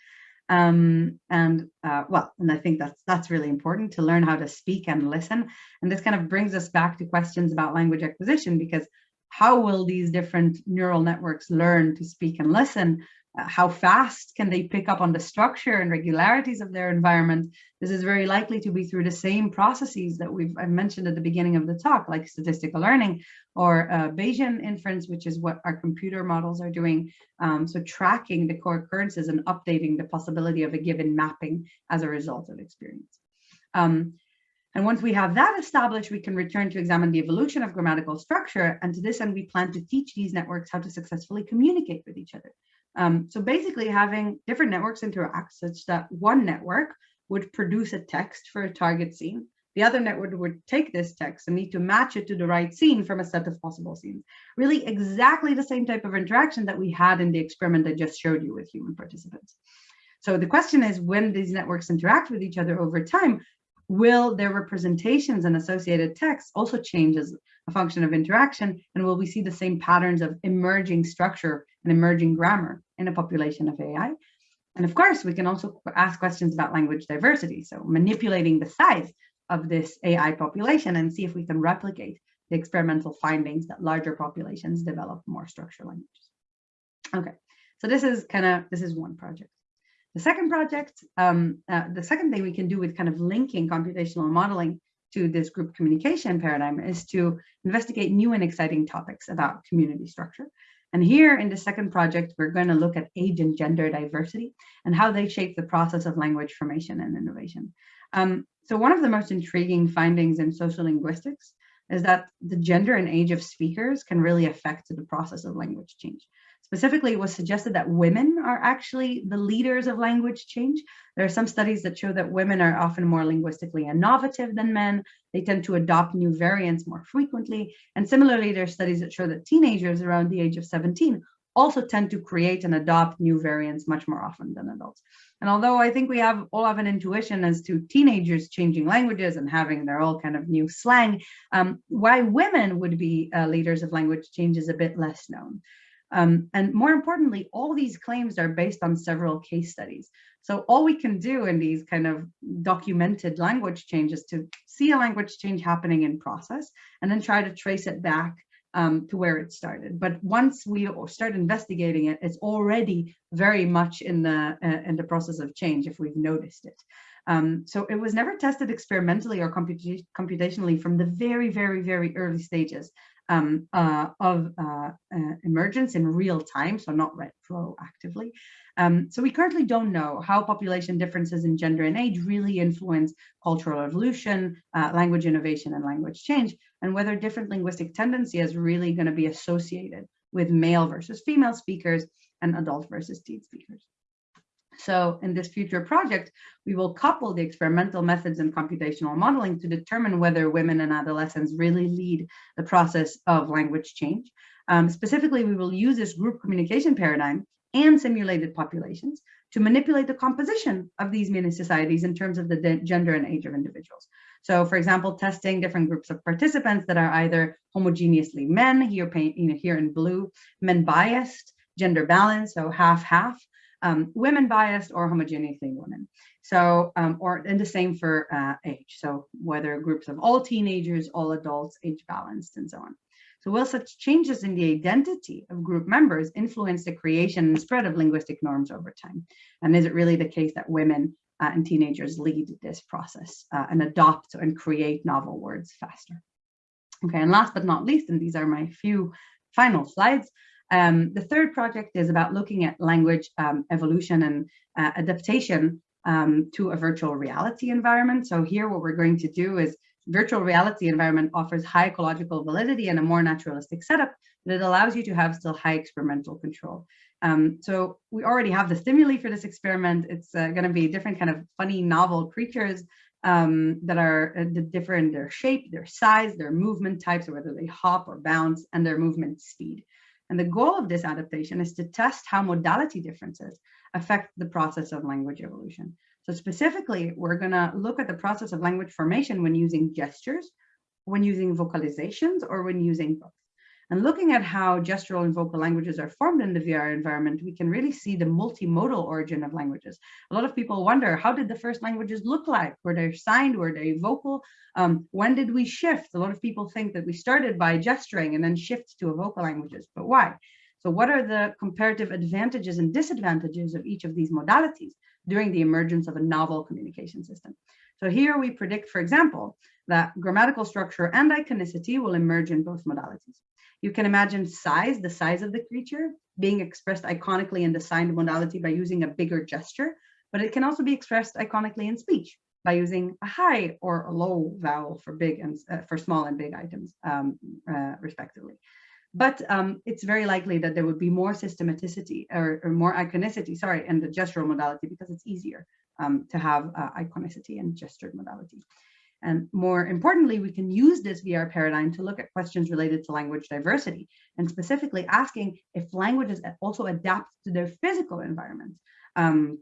Um, and uh, well, and I think that's that's really important to learn how to speak and listen. And this kind of brings us back to questions about language acquisition because how will these different neural networks learn to speak and listen how fast can they pick up on the structure and regularities of their environment? This is very likely to be through the same processes that we've I mentioned at the beginning of the talk, like statistical learning or uh, Bayesian inference, which is what our computer models are doing. Um, so tracking the co-occurrences and updating the possibility of a given mapping as a result of experience. Um, and once we have that established, we can return to examine the evolution of grammatical structure. And to this end, we plan to teach these networks how to successfully communicate with each other. Um, so basically having different networks interact such that one network would produce a text for a target scene the other network would take this text and need to match it to the right scene from a set of possible scenes. Really exactly the same type of interaction that we had in the experiment I just showed you with human participants. So the question is when these networks interact with each other over time, will their representations and associated text also change as a function of interaction? And will we see the same patterns of emerging structure emerging grammar in a population of AI? And of course, we can also ask questions about language diversity. So manipulating the size of this AI population and see if we can replicate the experimental findings that larger populations develop more structured languages. Okay, so this is kind of, this is one project. The second project, um, uh, the second thing we can do with kind of linking computational modeling to this group communication paradigm is to investigate new and exciting topics about community structure. And here in the second project, we're going to look at age and gender diversity and how they shape the process of language formation and innovation. Um, so one of the most intriguing findings in social linguistics is that the gender and age of speakers can really affect the process of language change. Specifically, it was suggested that women are actually the leaders of language change. There are some studies that show that women are often more linguistically innovative than men. They tend to adopt new variants more frequently. And similarly, there are studies that show that teenagers around the age of 17 also tend to create and adopt new variants much more often than adults. And although I think we have all have an intuition as to teenagers changing languages and having their all kind of new slang, um, why women would be uh, leaders of language change is a bit less known. Um, and more importantly, all these claims are based on several case studies. So all we can do in these kind of documented language changes to see a language change happening in process and then try to trace it back um, to where it started. But once we start investigating it, it's already very much in the uh, in the process of change if we've noticed it. Um, so it was never tested experimentally or computa computationally from the very, very, very early stages um, uh, of uh, uh, emergence in real time, so not retroactively. Um, so we currently don't know how population differences in gender and age really influence cultural evolution, uh, language innovation, and language change, and whether different linguistic tendency is really going to be associated with male versus female speakers and adult versus teen speakers. So in this future project, we will couple the experimental methods and computational modeling to determine whether women and adolescents really lead the process of language change. Um, specifically, we will use this group communication paradigm and simulated populations to manipulate the composition of these mini societies in terms of the gender and age of individuals. So for example, testing different groups of participants that are either homogeneously men, here, you know, here in blue, men biased, gender balanced, so half half, um, women biased or homogeneously women. So, um, or and the same for uh, age. So whether groups of all teenagers, all adults, age balanced and so on. So will such changes in the identity of group members influence the creation and spread of linguistic norms over time? And is it really the case that women uh, and teenagers lead this process uh, and adopt and create novel words faster? Okay, and last but not least, and these are my few final slides, um, the third project is about looking at language um, evolution and uh, adaptation um, to a virtual reality environment. So here what we're going to do is virtual reality environment offers high ecological validity and a more naturalistic setup, but it allows you to have still high experimental control. Um, so we already have the stimuli for this experiment. It's uh, going to be different kind of funny novel creatures um, that are uh, different in their shape, their size, their movement types, or whether they hop or bounce, and their movement speed. And the goal of this adaptation is to test how modality differences affect the process of language evolution. So specifically, we're going to look at the process of language formation when using gestures, when using vocalizations, or when using. And looking at how gestural and vocal languages are formed in the VR environment, we can really see the multimodal origin of languages. A lot of people wonder, how did the first languages look like? Were they signed? Were they vocal? Um, when did we shift? A lot of people think that we started by gesturing and then shift to a vocal languages, but why? So what are the comparative advantages and disadvantages of each of these modalities during the emergence of a novel communication system? So here we predict, for example, that grammatical structure and iconicity will emerge in both modalities. You can imagine size, the size of the creature, being expressed iconically in the signed modality by using a bigger gesture, but it can also be expressed iconically in speech by using a high or a low vowel for big and uh, for small and big items, um, uh, respectively. But um, it's very likely that there would be more systematicity or, or, more iconicity, sorry, in the gestural modality because it's easier um, to have uh, iconicity and gestured modality. And more importantly, we can use this VR paradigm to look at questions related to language diversity and specifically asking if languages also adapt to their physical environment. Um,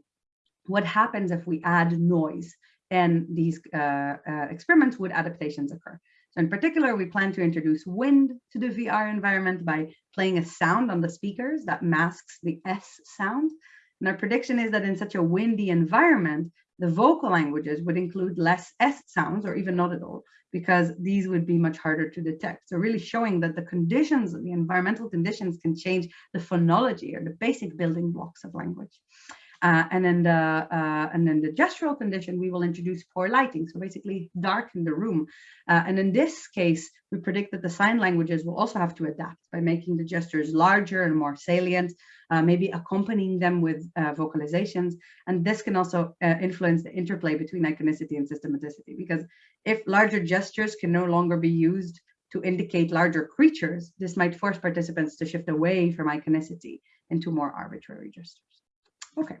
what happens if we add noise and these uh, uh, experiments would adaptations occur. So in particular, we plan to introduce wind to the VR environment by playing a sound on the speakers that masks the S sound. And our prediction is that in such a windy environment, the vocal languages would include less S sounds or even not at all, because these would be much harder to detect. So really showing that the conditions, the environmental conditions can change the phonology or the basic building blocks of language. Uh, and then the uh, and then the gestural condition, we will introduce poor lighting, so basically darken the room. Uh, and in this case, we predict that the sign languages will also have to adapt by making the gestures larger and more salient, uh, maybe accompanying them with uh, vocalizations. And this can also uh, influence the interplay between iconicity and systematicity, because if larger gestures can no longer be used to indicate larger creatures, this might force participants to shift away from iconicity into more arbitrary gestures. Okay,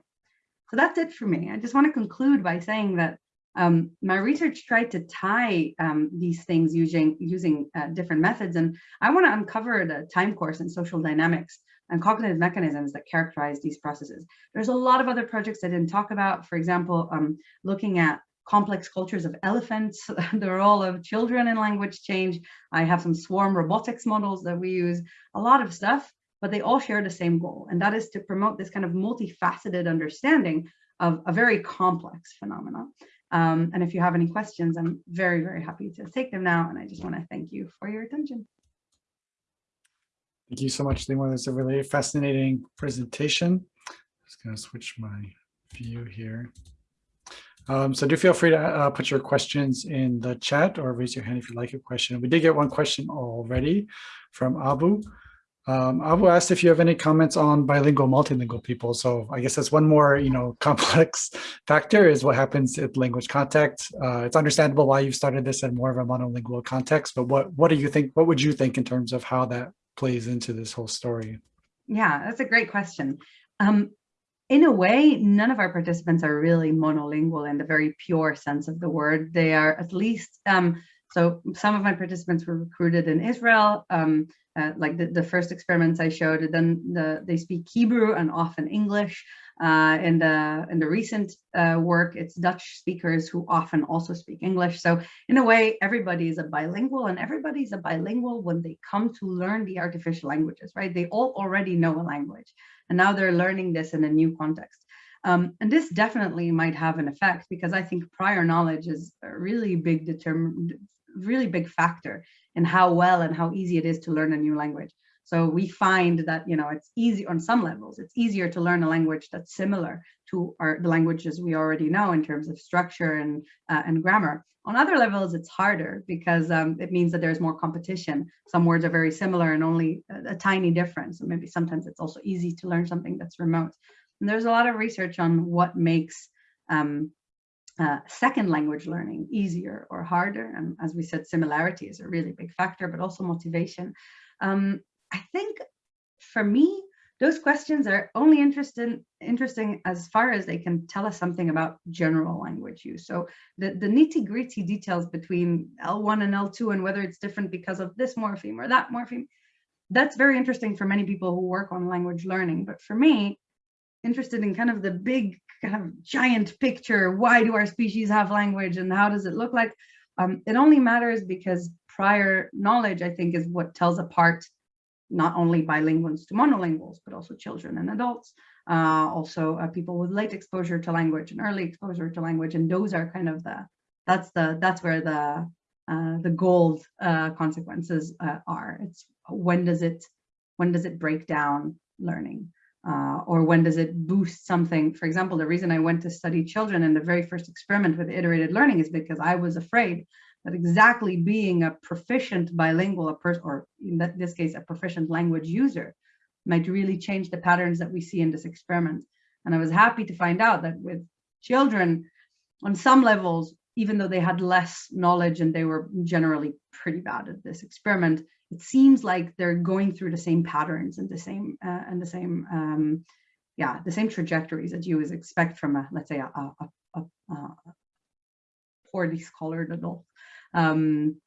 so that's it for me. I just want to conclude by saying that um, my research tried to tie um, these things using using uh, different methods, and I want to uncover the time course and social dynamics and cognitive mechanisms that characterize these processes. There's a lot of other projects I didn't talk about, for example, um, looking at complex cultures of elephants, the role of children in language change. I have some swarm robotics models that we use, a lot of stuff but they all share the same goal, and that is to promote this kind of multifaceted understanding of a very complex phenomena. Um, and if you have any questions, I'm very, very happy to take them now. And I just want to thank you for your attention. Thank you so much, Limor. That's a really fascinating presentation. I'm Just going to switch my view here. Um, so do feel free to uh, put your questions in the chat or raise your hand if you like a question. We did get one question already from Abu. Um, Abu asked if you have any comments on bilingual, multilingual people. So I guess that's one more, you know, complex factor is what happens at language contact. Uh, it's understandable why you've started this in more of a monolingual context, but what what do you think? What would you think in terms of how that plays into this whole story? Yeah, that's a great question. Um, in a way, none of our participants are really monolingual in the very pure sense of the word. They are at least um, so some of my participants were recruited in Israel, um, uh, like the, the first experiments I showed, then the, they speak Hebrew and often English. Uh, in the in the recent uh, work, it's Dutch speakers who often also speak English. So in a way, everybody is a bilingual and everybody's a bilingual when they come to learn the artificial languages, right? They all already know a language and now they're learning this in a new context. Um, and this definitely might have an effect because I think prior knowledge is a really big determined really big factor in how well and how easy it is to learn a new language. So we find that, you know, it's easy on some levels, it's easier to learn a language that's similar to our, the languages we already know in terms of structure and, uh, and grammar. On other levels, it's harder because um, it means that there's more competition. Some words are very similar and only a, a tiny difference. And maybe sometimes it's also easy to learn something that's remote. And there's a lot of research on what makes um, uh, second language learning easier or harder. And as we said, similarity is a really big factor, but also motivation. Um, I think for me, those questions are only interesting, interesting as far as they can tell us something about general language use. So the, the nitty gritty details between L1 and L2 and whether it's different because of this morpheme or that morpheme, that's very interesting for many people who work on language learning. But for me, interested in kind of the big kind of giant picture. Why do our species have language and how does it look like? Um, it only matters because prior knowledge, I think, is what tells apart not only bilinguals to monolinguals, but also children and adults, uh, also uh, people with late exposure to language and early exposure to language. And those are kind of the, that's the, that's where the, uh, the gold uh, consequences uh, are. It's when does it, when does it break down learning? Uh, or when does it boost something? For example, the reason I went to study children in the very first experiment with iterated learning is because I was afraid that exactly being a proficient bilingual, a person, or in this case, a proficient language user, might really change the patterns that we see in this experiment. And I was happy to find out that with children, on some levels, even though they had less knowledge and they were generally pretty bad at this experiment, it seems like they're going through the same patterns and the same uh, and the same um, yeah the same trajectories that you would expect from a let's say a, a, a, a poorly scholared adult. Um,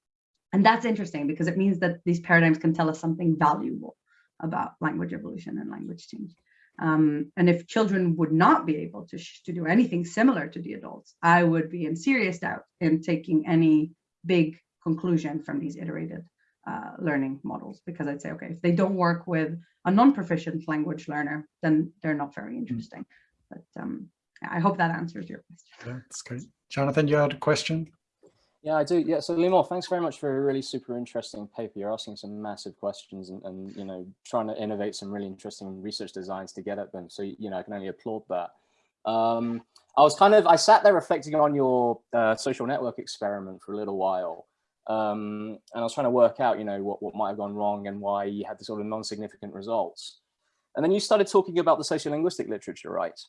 and that's interesting because it means that these paradigms can tell us something valuable about language evolution and language change. Um, and if children would not be able to, to do anything similar to the adults, I would be in serious doubt in taking any big conclusion from these iterated uh, learning models because I'd say, okay, if they don't work with a non-proficient language learner, then they're not very interesting. But um, I hope that answers your question. Yeah, that's great. Jonathan, you had a question? Yeah, I do. Yeah, so Limor, thanks very much for a really super interesting paper. You're asking some massive questions and, and you know, trying to innovate some really interesting research designs to get at them. So, you know, I can only applaud that. Um, I was kind of, I sat there reflecting on your uh, social network experiment for a little while. Um, and I was trying to work out, you know, what, what might have gone wrong and why you had the sort of non-significant results. And then you started talking about the sociolinguistic literature, right?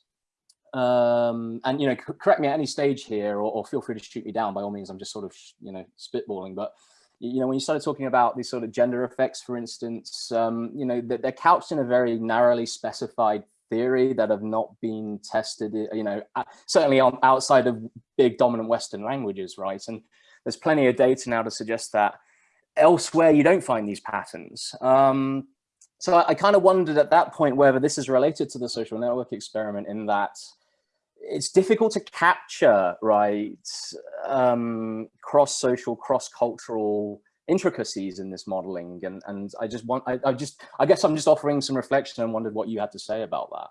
Um, and, you know, correct me at any stage here or, or, feel free to shoot me down by all means, I'm just sort of, you know, spitballing. But, you know, when you started talking about these sort of gender effects, for instance, um, you know, they're, they're couched in a very narrowly specified theory that have not been tested, you know, certainly on outside of big dominant Western languages, right? And there's plenty of data now to suggest that elsewhere you don't find these patterns. Um, so I, I kind of wondered at that point whether this is related to the social network experiment in that it's difficult to capture, right, um, cross-social, cross-cultural intricacies in this modeling. And, and I just want, I, I just, I guess I'm just offering some reflection and wondered what you had to say about that.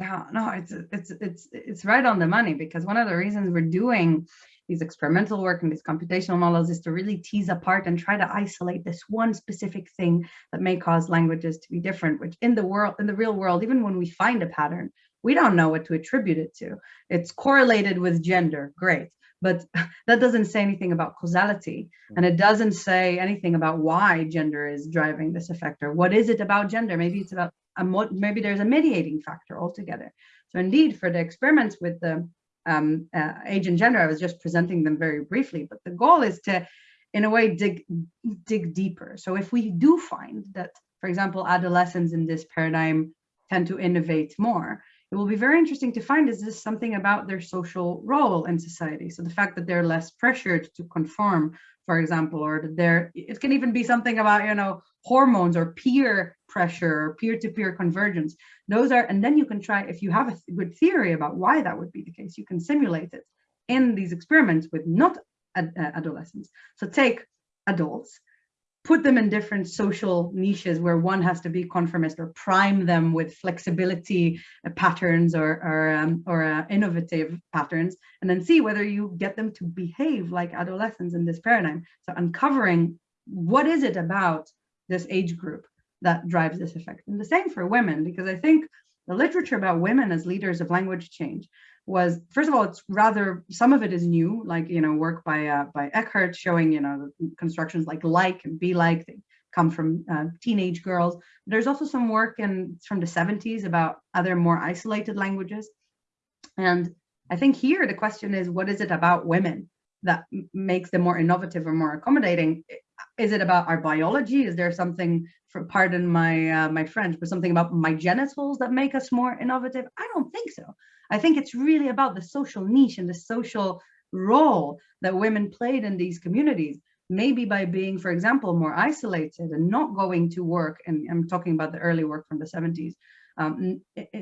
Yeah, no, it's, it's, it's, it's right on the money because one of the reasons we're doing these experimental work and these computational models is to really tease apart and try to isolate this one specific thing that may cause languages to be different, which in the world, in the real world, even when we find a pattern, we don't know what to attribute it to. It's correlated with gender, great. But that doesn't say anything about causality. Hmm. And it doesn't say anything about why gender is driving this effect or what is it about gender? Maybe it's about, maybe there's a mediating factor altogether. So indeed, for the experiments with the um, uh, age and gender. I was just presenting them very briefly, but the goal is to, in a way, dig, dig deeper. So if we do find that, for example, adolescents in this paradigm tend to innovate more, it will be very interesting to find is this something about their social role in society so the fact that they're less pressured to conform for example or there, it can even be something about you know hormones or peer pressure or peer-to-peer -peer convergence. Those are and then you can try if you have a good theory about why that would be the case you can simulate it in these experiments with not ad uh, adolescents. So take adults put them in different social niches where one has to be conformist or prime them with flexibility uh, patterns or or, um, or uh, innovative patterns and then see whether you get them to behave like adolescents in this paradigm. So uncovering what is it about this age group that drives this effect. And the same for women because i think the literature about women as leaders of language change was first of all it's rather some of it is new like you know work by uh, by Eckert showing you know constructions like like and be like they come from uh, teenage girls. There's also some work in from the 70s about other more isolated languages. And I think here the question is what is it about women that makes them more innovative or more accommodating is it about our biology? Is there something for pardon my uh, my french but something about my genitals that make us more innovative? I don't think so. I think it's really about the social niche and the social role that women played in these communities. Maybe by being, for example, more isolated and not going to work, and I'm talking about the early work from the 70s, um,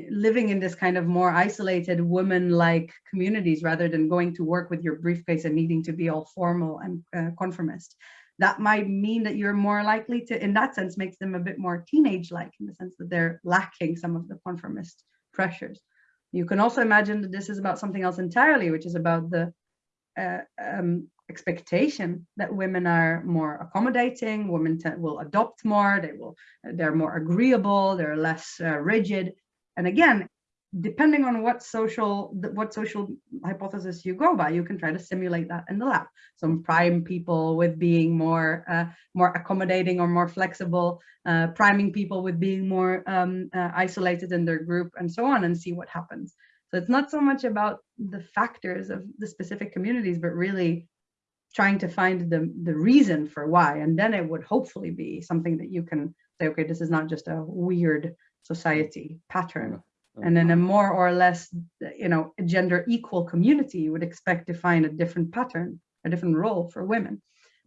living in this kind of more isolated woman-like communities rather than going to work with your briefcase and needing to be all formal and uh, conformist. That might mean that you're more likely to, in that sense, makes them a bit more teenage-like in the sense that they're lacking some of the conformist pressures. You can also imagine that this is about something else entirely, which is about the uh, um, expectation that women are more accommodating, women will adopt more, they will, they're more agreeable, they're less uh, rigid. And again, depending on what social what social hypothesis you go by, you can try to simulate that in the lab. Some prime people with being more uh, more accommodating or more flexible, uh, priming people with being more um, uh, isolated in their group, and so on, and see what happens. So it's not so much about the factors of the specific communities, but really trying to find the the reason for why, and then it would hopefully be something that you can say, okay, this is not just a weird society pattern And in a more or less, you know, gender equal community, you would expect to find a different pattern, a different role for women.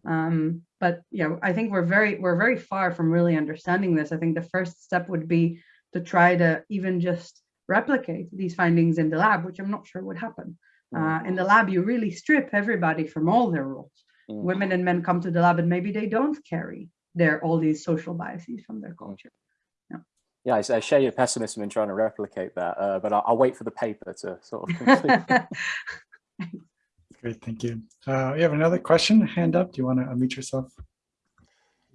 Um, but you know, I think we're very we're very far from really understanding this. I think the first step would be to try to even just replicate these findings in the lab, which I'm not sure would happen. Uh, in the lab, you really strip everybody from all their roles. Mm. Women and men come to the lab and maybe they don't carry their all these social biases from their culture. Yeah, I, I share your pessimism in trying to replicate that, uh, but I'll, I'll wait for the paper to sort of complete. Great, thank you. Uh, we have another question, hand up. Do you want to unmute yourself?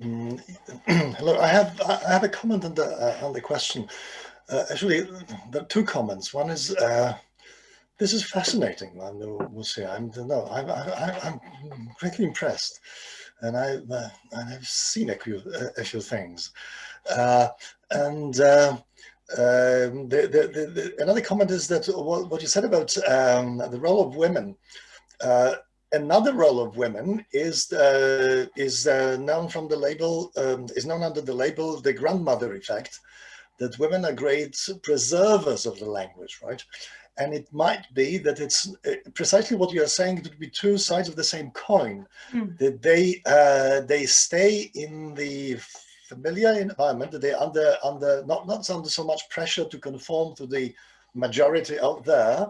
Mm, Hello, I have I have a comment on the uh, on the question. Uh, actually, there are two comments. One is uh, this is fascinating. I know we'll see. I'm no, I'm I, I'm greatly impressed, and I uh, and I've seen a few a few things, uh, and. Uh, um, the, the, the, the, another comment is that what, what you said about um, the role of women uh, another role of women is uh, is uh, known from the label um, is known under the label the grandmother effect that women are great preservers of the language right and it might be that it's uh, precisely what you are saying it would be two sides of the same coin Mm. that they uh, they stay in the familiar environment that they're under under not not under so much pressure to conform to the majority out there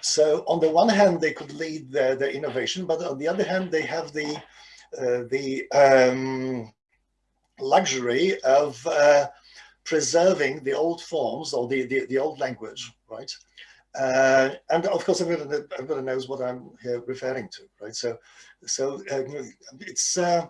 so on the one hand, they could lead the, the innovation, but on the other hand, they have the uh, the um, luxury of uh, preserving the old forms or the, the, the old language, right? Uh, and of course, everybody, everybody knows what I'm here referring to, right? So, so uh, it's uh,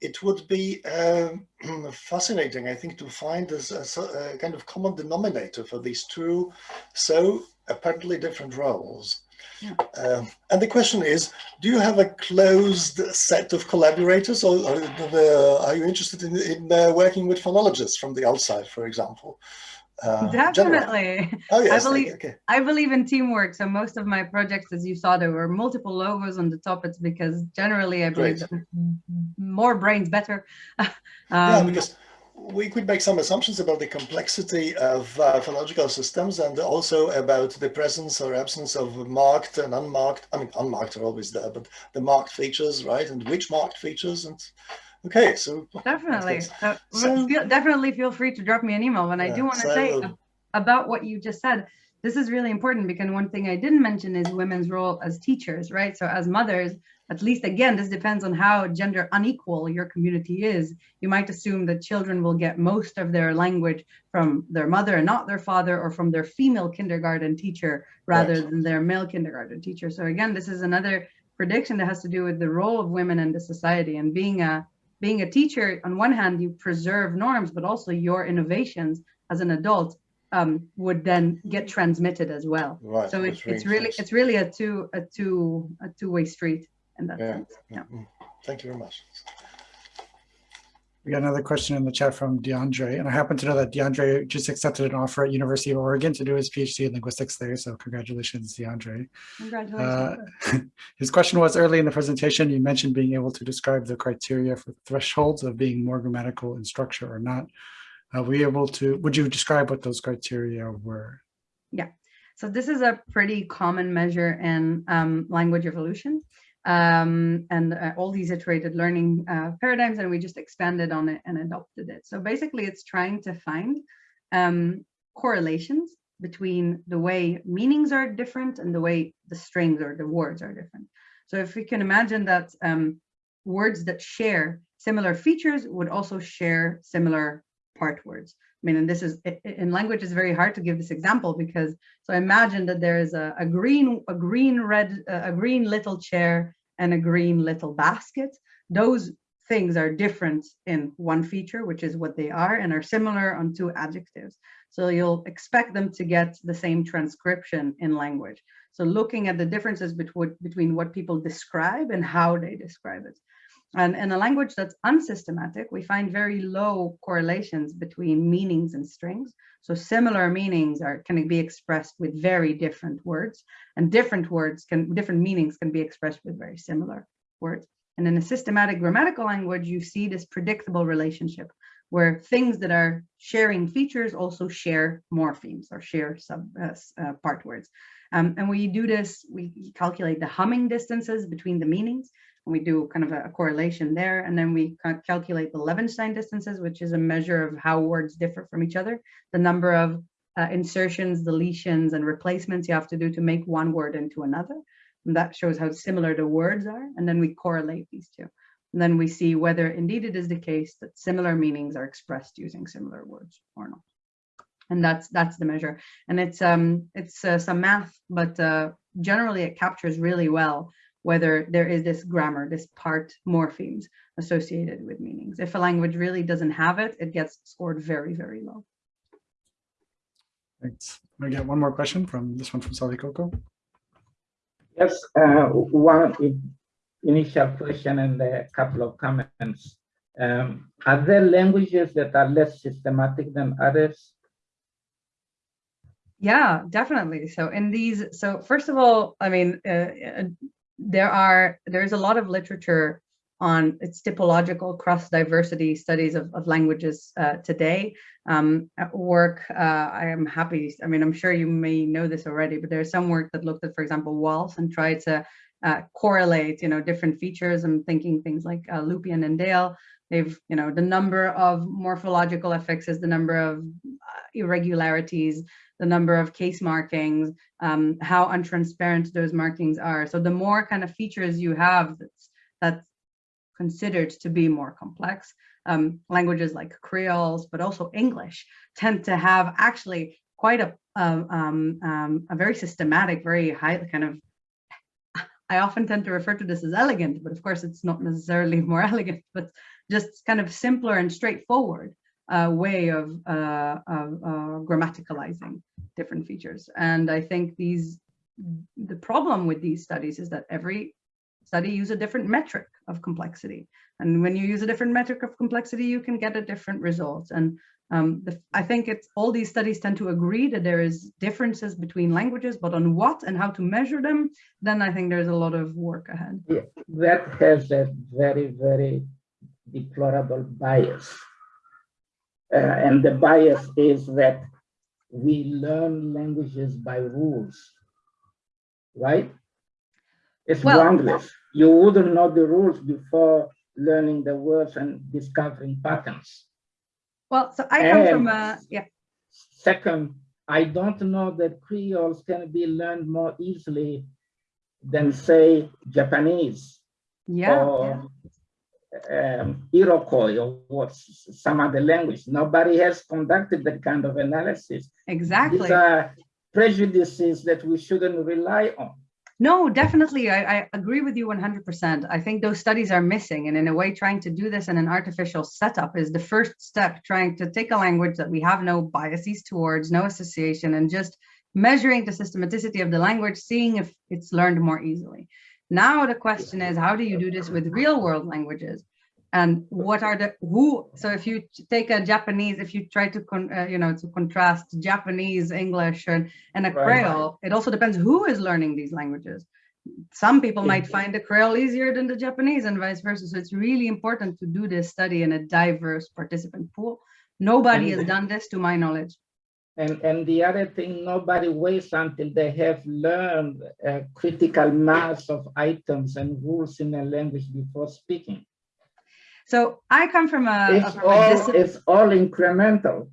it would be um, fascinating, I think, to find a, a, a kind of common denominator for these two so apparently different roles. Yeah. Um, and the question is, do you have a closed set of collaborators or, or uh, are you interested in, in uh, working with phonologists from the outside, for example? Uh. Definitely. Oh, yes. believe- okay. I believe in teamwork. So most of my projects, as you saw, there were multiple logos on the top. It's because generally I believe Great. that m- more brains better. yeah, Um, because we could make some assumptions about the complexity of uh, phonological systems and also about the presence or absence of marked and unmarked, I mean, unmarked are always there, but the marked features, right? And which marked features and, okay, so. Definitely. Uh, So- feel- definitely feel free to drop me an email. And I do want to so say about what you just said. This is really important because one thing I didn't mention is women's role as teachers, right? So as mothers, at least again, this depends on how gender unequal your community is. You might assume that children will get most of their language from their mother and not their father or from their female kindergarten teacher rather Right. than their male kindergarten teacher. So again, this is another prediction that has to do with the role of women in the society and being a being a teacher on one hand you preserve norms but also your innovations as an adult um, would then get transmitted as well Right. so that's it's, it's really it's really a two a two a two-way street in that Yeah. sense yeah Mm, Thank you very much. We got another question in the chat from DeAndre, and I happen to know that DeAndre just accepted an offer at University of Oregon to do his PhD in linguistics there. So congratulations, DeAndre. congratulations Uh, his question was early in the presentation, you mentioned being able to describe the criteria for thresholds of being more grammatical in structure or not. Were you able to, would you describe what those criteria were? Yeah, so this is a pretty common measure in um, language evolution um, and uh, all these iterated learning uh, paradigms, and we just expanded on it and adopted it. So basically, it's trying to find um, correlations between the way meanings are different and the way the strings or the words are different. So if we can imagine that um, words that share similar features would also share similar part words. Mean, and this is in language, it's very hard to give this example because so imagine that there is a, a green, a green red, a green little chair and a green little basket. Those things are different in one feature, which is what they are, and are similar on two adjectives. So you'll expect them to get the same transcription in language. So looking at the differences between between what people describe and how they describe it. And in a language that's unsystematic, we find very low correlations between meanings and strings. So similar meanings are can be expressed with very different words, and different words can different meanings can be expressed with very similar words. And in a systematic grammatical language, you see this predictable relationship where things that are sharing features also share morphemes or share sub uh, uh, part words. Um, and we do this, we calculate the Hamming distances between the meanings, we do kind of a, a correlation there. And then we calculate the Levenshtein distances, which is a measure of how words differ from each other, the number of uh, insertions, deletions, and replacements you have to do to make one word into another. And that shows how similar the words are. And then we correlate these two. And then we see whether indeed it is the case that similar meanings are expressed using similar words or not. And that's that's the measure. And it's um it's uh, some math, but uh, generally it captures really well whether there is this grammar, this part morphemes associated with meanings. If a language really doesn't have it, it gets scored very, very low. Thanks. I get one more question from this one from Sally Coco. Yes, uh, one initial question and a couple of comments. Um, Are there languages that are less systematic than others? Yeah, definitely. So in these, so first of all, I mean, uh, uh, there are there's a lot of literature on its typological cross diversity studies of, of languages uh, today. Um, work, uh, I am happy. I mean, I'm sure you may know this already, but there's some work that looked at, for example, WALS and tried to uh, correlate, you know, different features. I'm thinking things like uh, Lupyan and Dale. They've, you know, the number of morphological affixes, the number of uh, irregularities, the number of case markings, um, how untransparent those markings are. So the more kind of features you have that's, that's considered to be more complex, um, languages like Creoles, but also English tend to have actually quite a, um, um, um, a very systematic, very high kind of, I often tend to refer to this as elegant, but of course it's not necessarily more elegant, but just kind of simpler and straightforward uh, way of, uh, of uh, grammaticalizing different features. And I think these, the problem with these studies is that every study use a different metric of complexity. And when you use a different metric of complexity, you can get a different result. And um, the, I think it's all these studies tend to agree that there is differences between languages, but on what and how to measure them, then I think there's a lot of work ahead. That has a very, very deplorable bias. Uh, and the bias is that we learn languages by rules, right? It's Well- groundless. You wouldn't know the rules before learning the words and discovering patterns. Well, so I come from a, yeah, Second, I don't know that Creoles can be learned more easily than say Japanese yeah, yeah. or um, Iroquois or what, some other language. Nobody has conducted that kind of analysis. exactly. These are prejudices that we shouldn't rely on. No, definitely. I, I agree with you 100%. I think those studies are missing. And in a way, trying to do this in an artificial setup is the first step, trying to take a language that we have no biases towards, no association, and just measuring the systematicity of the language, seeing if it's learned more easily. Now, the question is, how do you do this with real world languages? And what are the who? So if you take a Japanese, if you try to con, uh, you know to contrast Japanese, English, and, and a Right. Creole, it also depends who is learning these languages. Some people might find the Creole easier than the Japanese, and vice versa. So it's really important to do this study in a diverse participant pool. Nobody has done this, to my knowledge. And, and the other thing, nobody waits until they have learned a critical mass of items and rules in a language before speaking. So I come from a, It's from all, discipline. it's all incremental.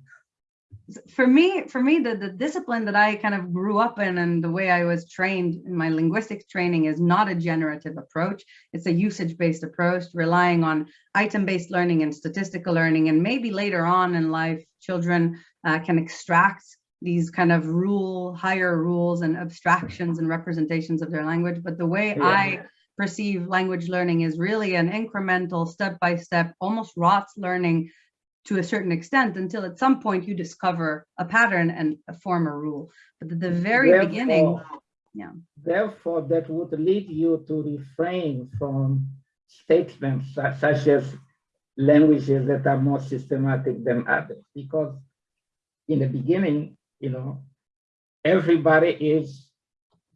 for me for me the, the discipline that i kind of grew up in and the way i was trained in my linguistics training is not a generative approach it's a usage based approach relying on item based learning and statistical learning and maybe later on in life children uh, can extract these kind of rule higher rules and abstractions and representations of their language but the way Yeah. i perceive language learning is really an incremental step by step almost rots learning to a certain extent until at some point you discover a pattern and form a rule. But at the very beginning, Therefore- yeah. Therefore, that would lead you to refrain from statements su- such as languages that are more systematic than others, because in the beginning, you know, everybody is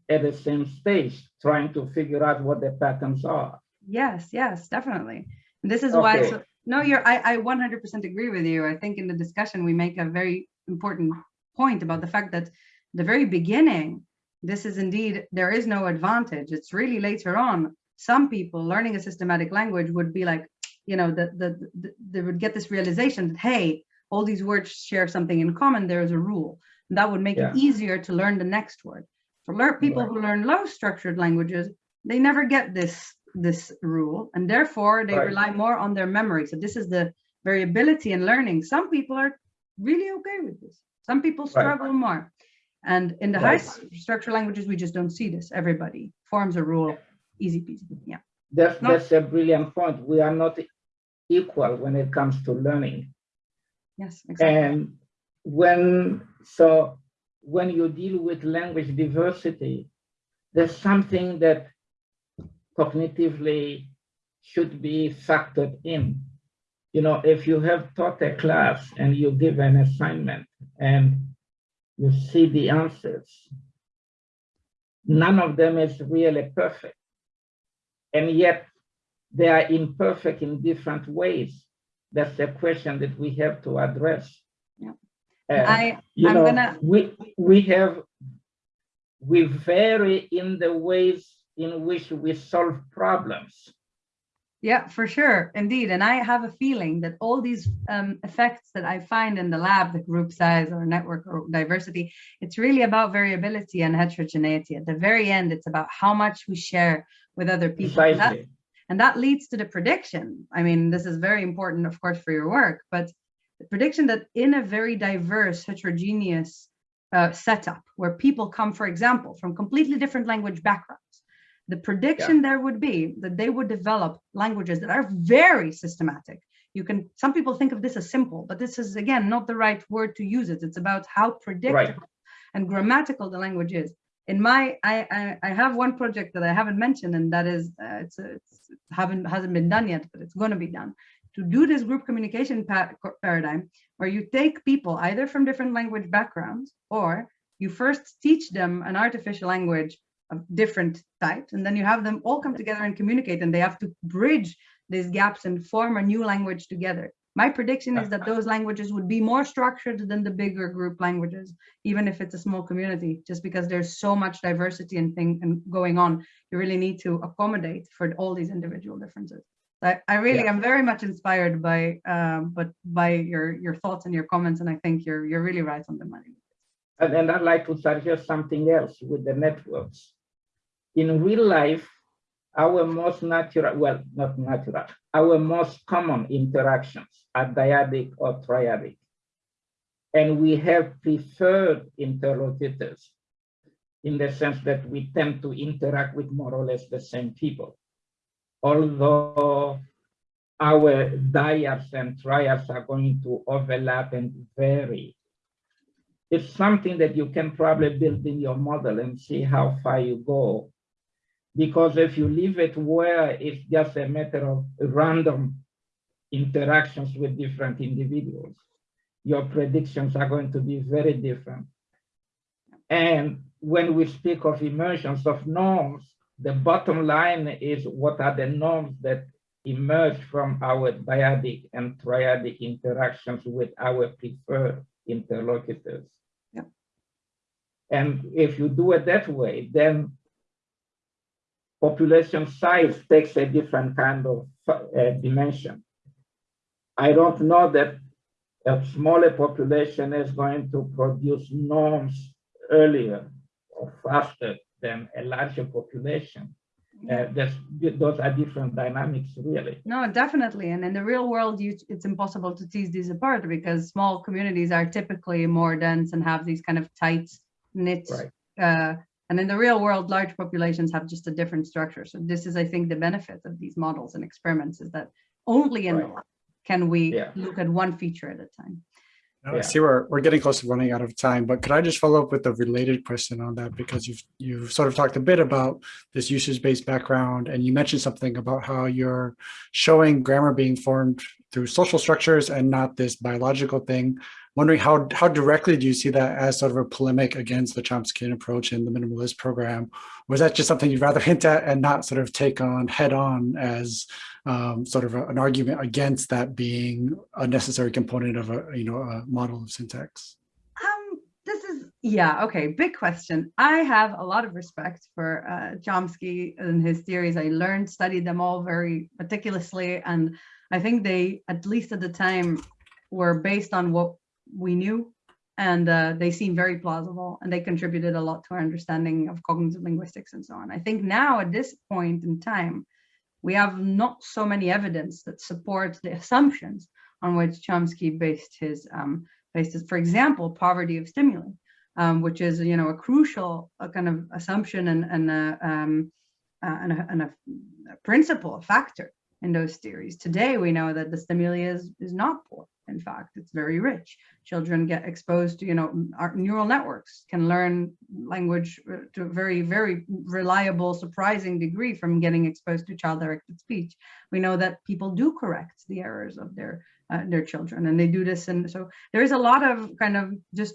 at the same stage trying to figure out what the patterns are. yes, yes, definitely. And this is why, so, No, you're, I, I 100% agree with you. I think in the discussion, we make a very important point about the fact that the very beginning, this is indeed, there is no advantage. It's really later on. Some people learning a systematic language would be like, you know, that the, the, they would get this realization that, hey, all these words share something in common. There is a rule. And that would make Yeah. it easier to learn the next word. For lear- people Right. who learn low structured languages, they never get this this rule and therefore they Right. rely more on their memory so this is the variability in learning some people are really okay with this some people struggle more and in the high Right. s- structural languages we just don't see this everybody forms a rule easy peasy yeah That's, No. that's a brilliant point. We are not equal when it comes to learning. yes exactly And when, so when you deal with language diversity, there's something that cognitively should be factored in. You know, if you have taught a class and you give an assignment and you see the answers, none of them is really perfect. And yet they are imperfect in different ways. That's the question that we have to address. Yeah. I you I'm know, gonna- we we have we vary in the ways in which we solve problems. Yeah, for sure, indeed. And I have a feeling that all these um, effects that I find in the lab, the group size or network or diversity, it's really about variability and heterogeneity. At the very end, it's about how much we share with other people. And that, Precisely. and that leads to the prediction. I mean, this is very important, of course, for your work, but the prediction that in a very diverse, heterogeneous uh, setup where people come, for example, from completely different language backgrounds, the prediction there would be that they would develop languages that are very systematic. You can, some people think of this as simple, but this is again not the right word to use it. It's about how predictable and grammatical the language is. In my, I, I, I have one project that I haven't mentioned, and that is uh, it's, a, it's haven't hasn't been done yet, but it's going to be done to do this group communication pa- paradigm, where you take people either from different language backgrounds or you first teach them an artificial language of different types, and then you have them all come together and communicate, and they have to bridge these gaps and form a new language together. My prediction is that those languages would be more structured than the bigger group languages, even if it's a small community, just because there's so much diversity and thing and going on. You really need to accommodate for all these individual differences. I, I really Yeah. am very much inspired by um, but by your your thoughts and your comments, and I think you're you're really right on the money. And then I'd like to suggest something else with the networks. In real life, our most natural, well, not natural, our most common interactions are dyadic or triadic. And we have preferred interlocutors in the sense that we tend to interact with more or less the same people. Although our dyads and triads are going to overlap and vary it's something that you can probably build in your model and see how far you go. Because if you leave it where it's just a matter of random interactions with different individuals, your predictions are going to be very different. And when we speak of emergence of norms, the bottom line is what are the norms that emerge from our dyadic and triadic interactions with our preferred interlocutors. Yep. And if you do it that way, then population size takes a different kind of uh, dimension. I don't know that a smaller population is going to produce norms earlier or faster than a larger population. Uh, those are different dynamics, really. No, definitely. And in the real world, you, it's impossible to tease these apart because small communities are typically more dense and have these kind of tight knit. Right. Uh, and in the real world, large populations have just a different structure. So this is, I think, the benefit of these models and experiments is that only in the Right. lab can we Yeah. look at one feature at a time. Now, I see we're, we're getting close to running out of time, but could I just follow up with a related question on that? Because you've, you've sort of talked a bit about this usage-based background, and you mentioned something about how you're showing grammar being formed through social structures and not this biological thing wondering how, how directly do you see that as sort of a polemic against the Chomskyan approach in the minimalist program? Was that just something you'd rather hint at and not sort of take on head on as um, sort of a, an argument against that being a necessary component of a, you know, a model of syntax? Um, this is, yeah, okay, big question. I have a lot of respect for uh, Chomsky and his theories. I learned, studied them all very meticulously, and I think they, at least at the time, were based on what we knew, and uh, they seem very plausible, and they contributed a lot to our understanding of cognitive linguistics and so on. I think now, at this point in time, we have not so many evidence that supports the assumptions on which Chomsky based his um, basis. For example, poverty of stimuli, um, which is you know a crucial a kind of assumption and and a, um, uh, and, a, and a, a principle, a factor in those theories. Today we know that the stimuli is is not poor. In fact, it's very rich. Children get exposed to you know our neural networks can learn language uh, to a very very reliable, surprising degree from getting exposed to child-directed speech. We know that people do correct the errors of their uh, their children and they do this and so there is a lot of kind of just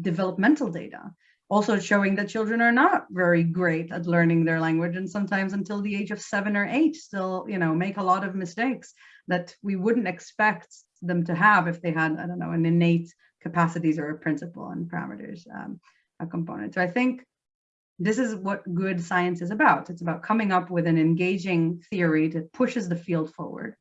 developmental data also showing that children are not very great at learning their language and sometimes until the age of seven or eight still you know make a lot of mistakes that we wouldn't expect them to have if they had i don't know an innate capacities or a principle and parameters um, a component so i think this is what good science is about it's about coming up with an engaging theory that pushes the field forward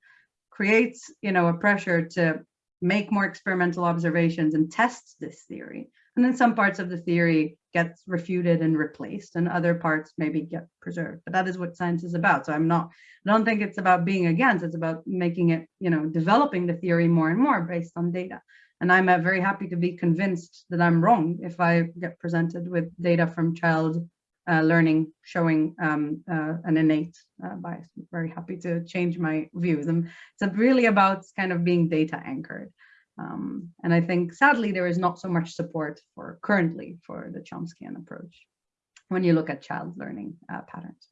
creates, you know, a pressure to make more experimental observations and test this theory. And then some parts of the theory gets refuted and replaced and other parts maybe get preserved. But that is what science is about. So I'm not, I don't think it's about being against, it's about making it, you know, developing the theory more and more based on data. And I'm uh, very happy to be convinced that I'm wrong if I get presented with data from child uh, learning showing um, uh, an innate uh, bias. I'm very happy to change my views. And it's really about kind of being data anchored. Um, and I think sadly there is not so much support for currently for the Chomskyan approach when you look at child learning uh, patterns.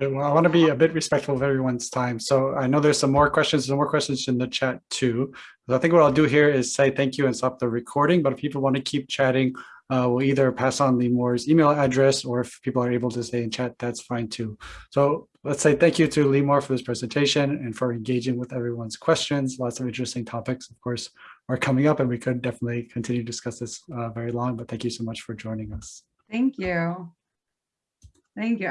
Well, I want to be a bit respectful of everyone's time. So I know there's some more questions, some more questions in the chat too. I think what I'll do here is say thank you and stop the recording. But if people want to keep chatting, uh, we'll either pass on Limor's email address or if people are able to stay in chat, that's fine too. So let's say thank you to Limor for this presentation and for engaging with everyone's questions. Lots of interesting topics, of course, are coming up and we could definitely continue to discuss this uh, very long, but thank you so much for joining us. Thank you. Thank you.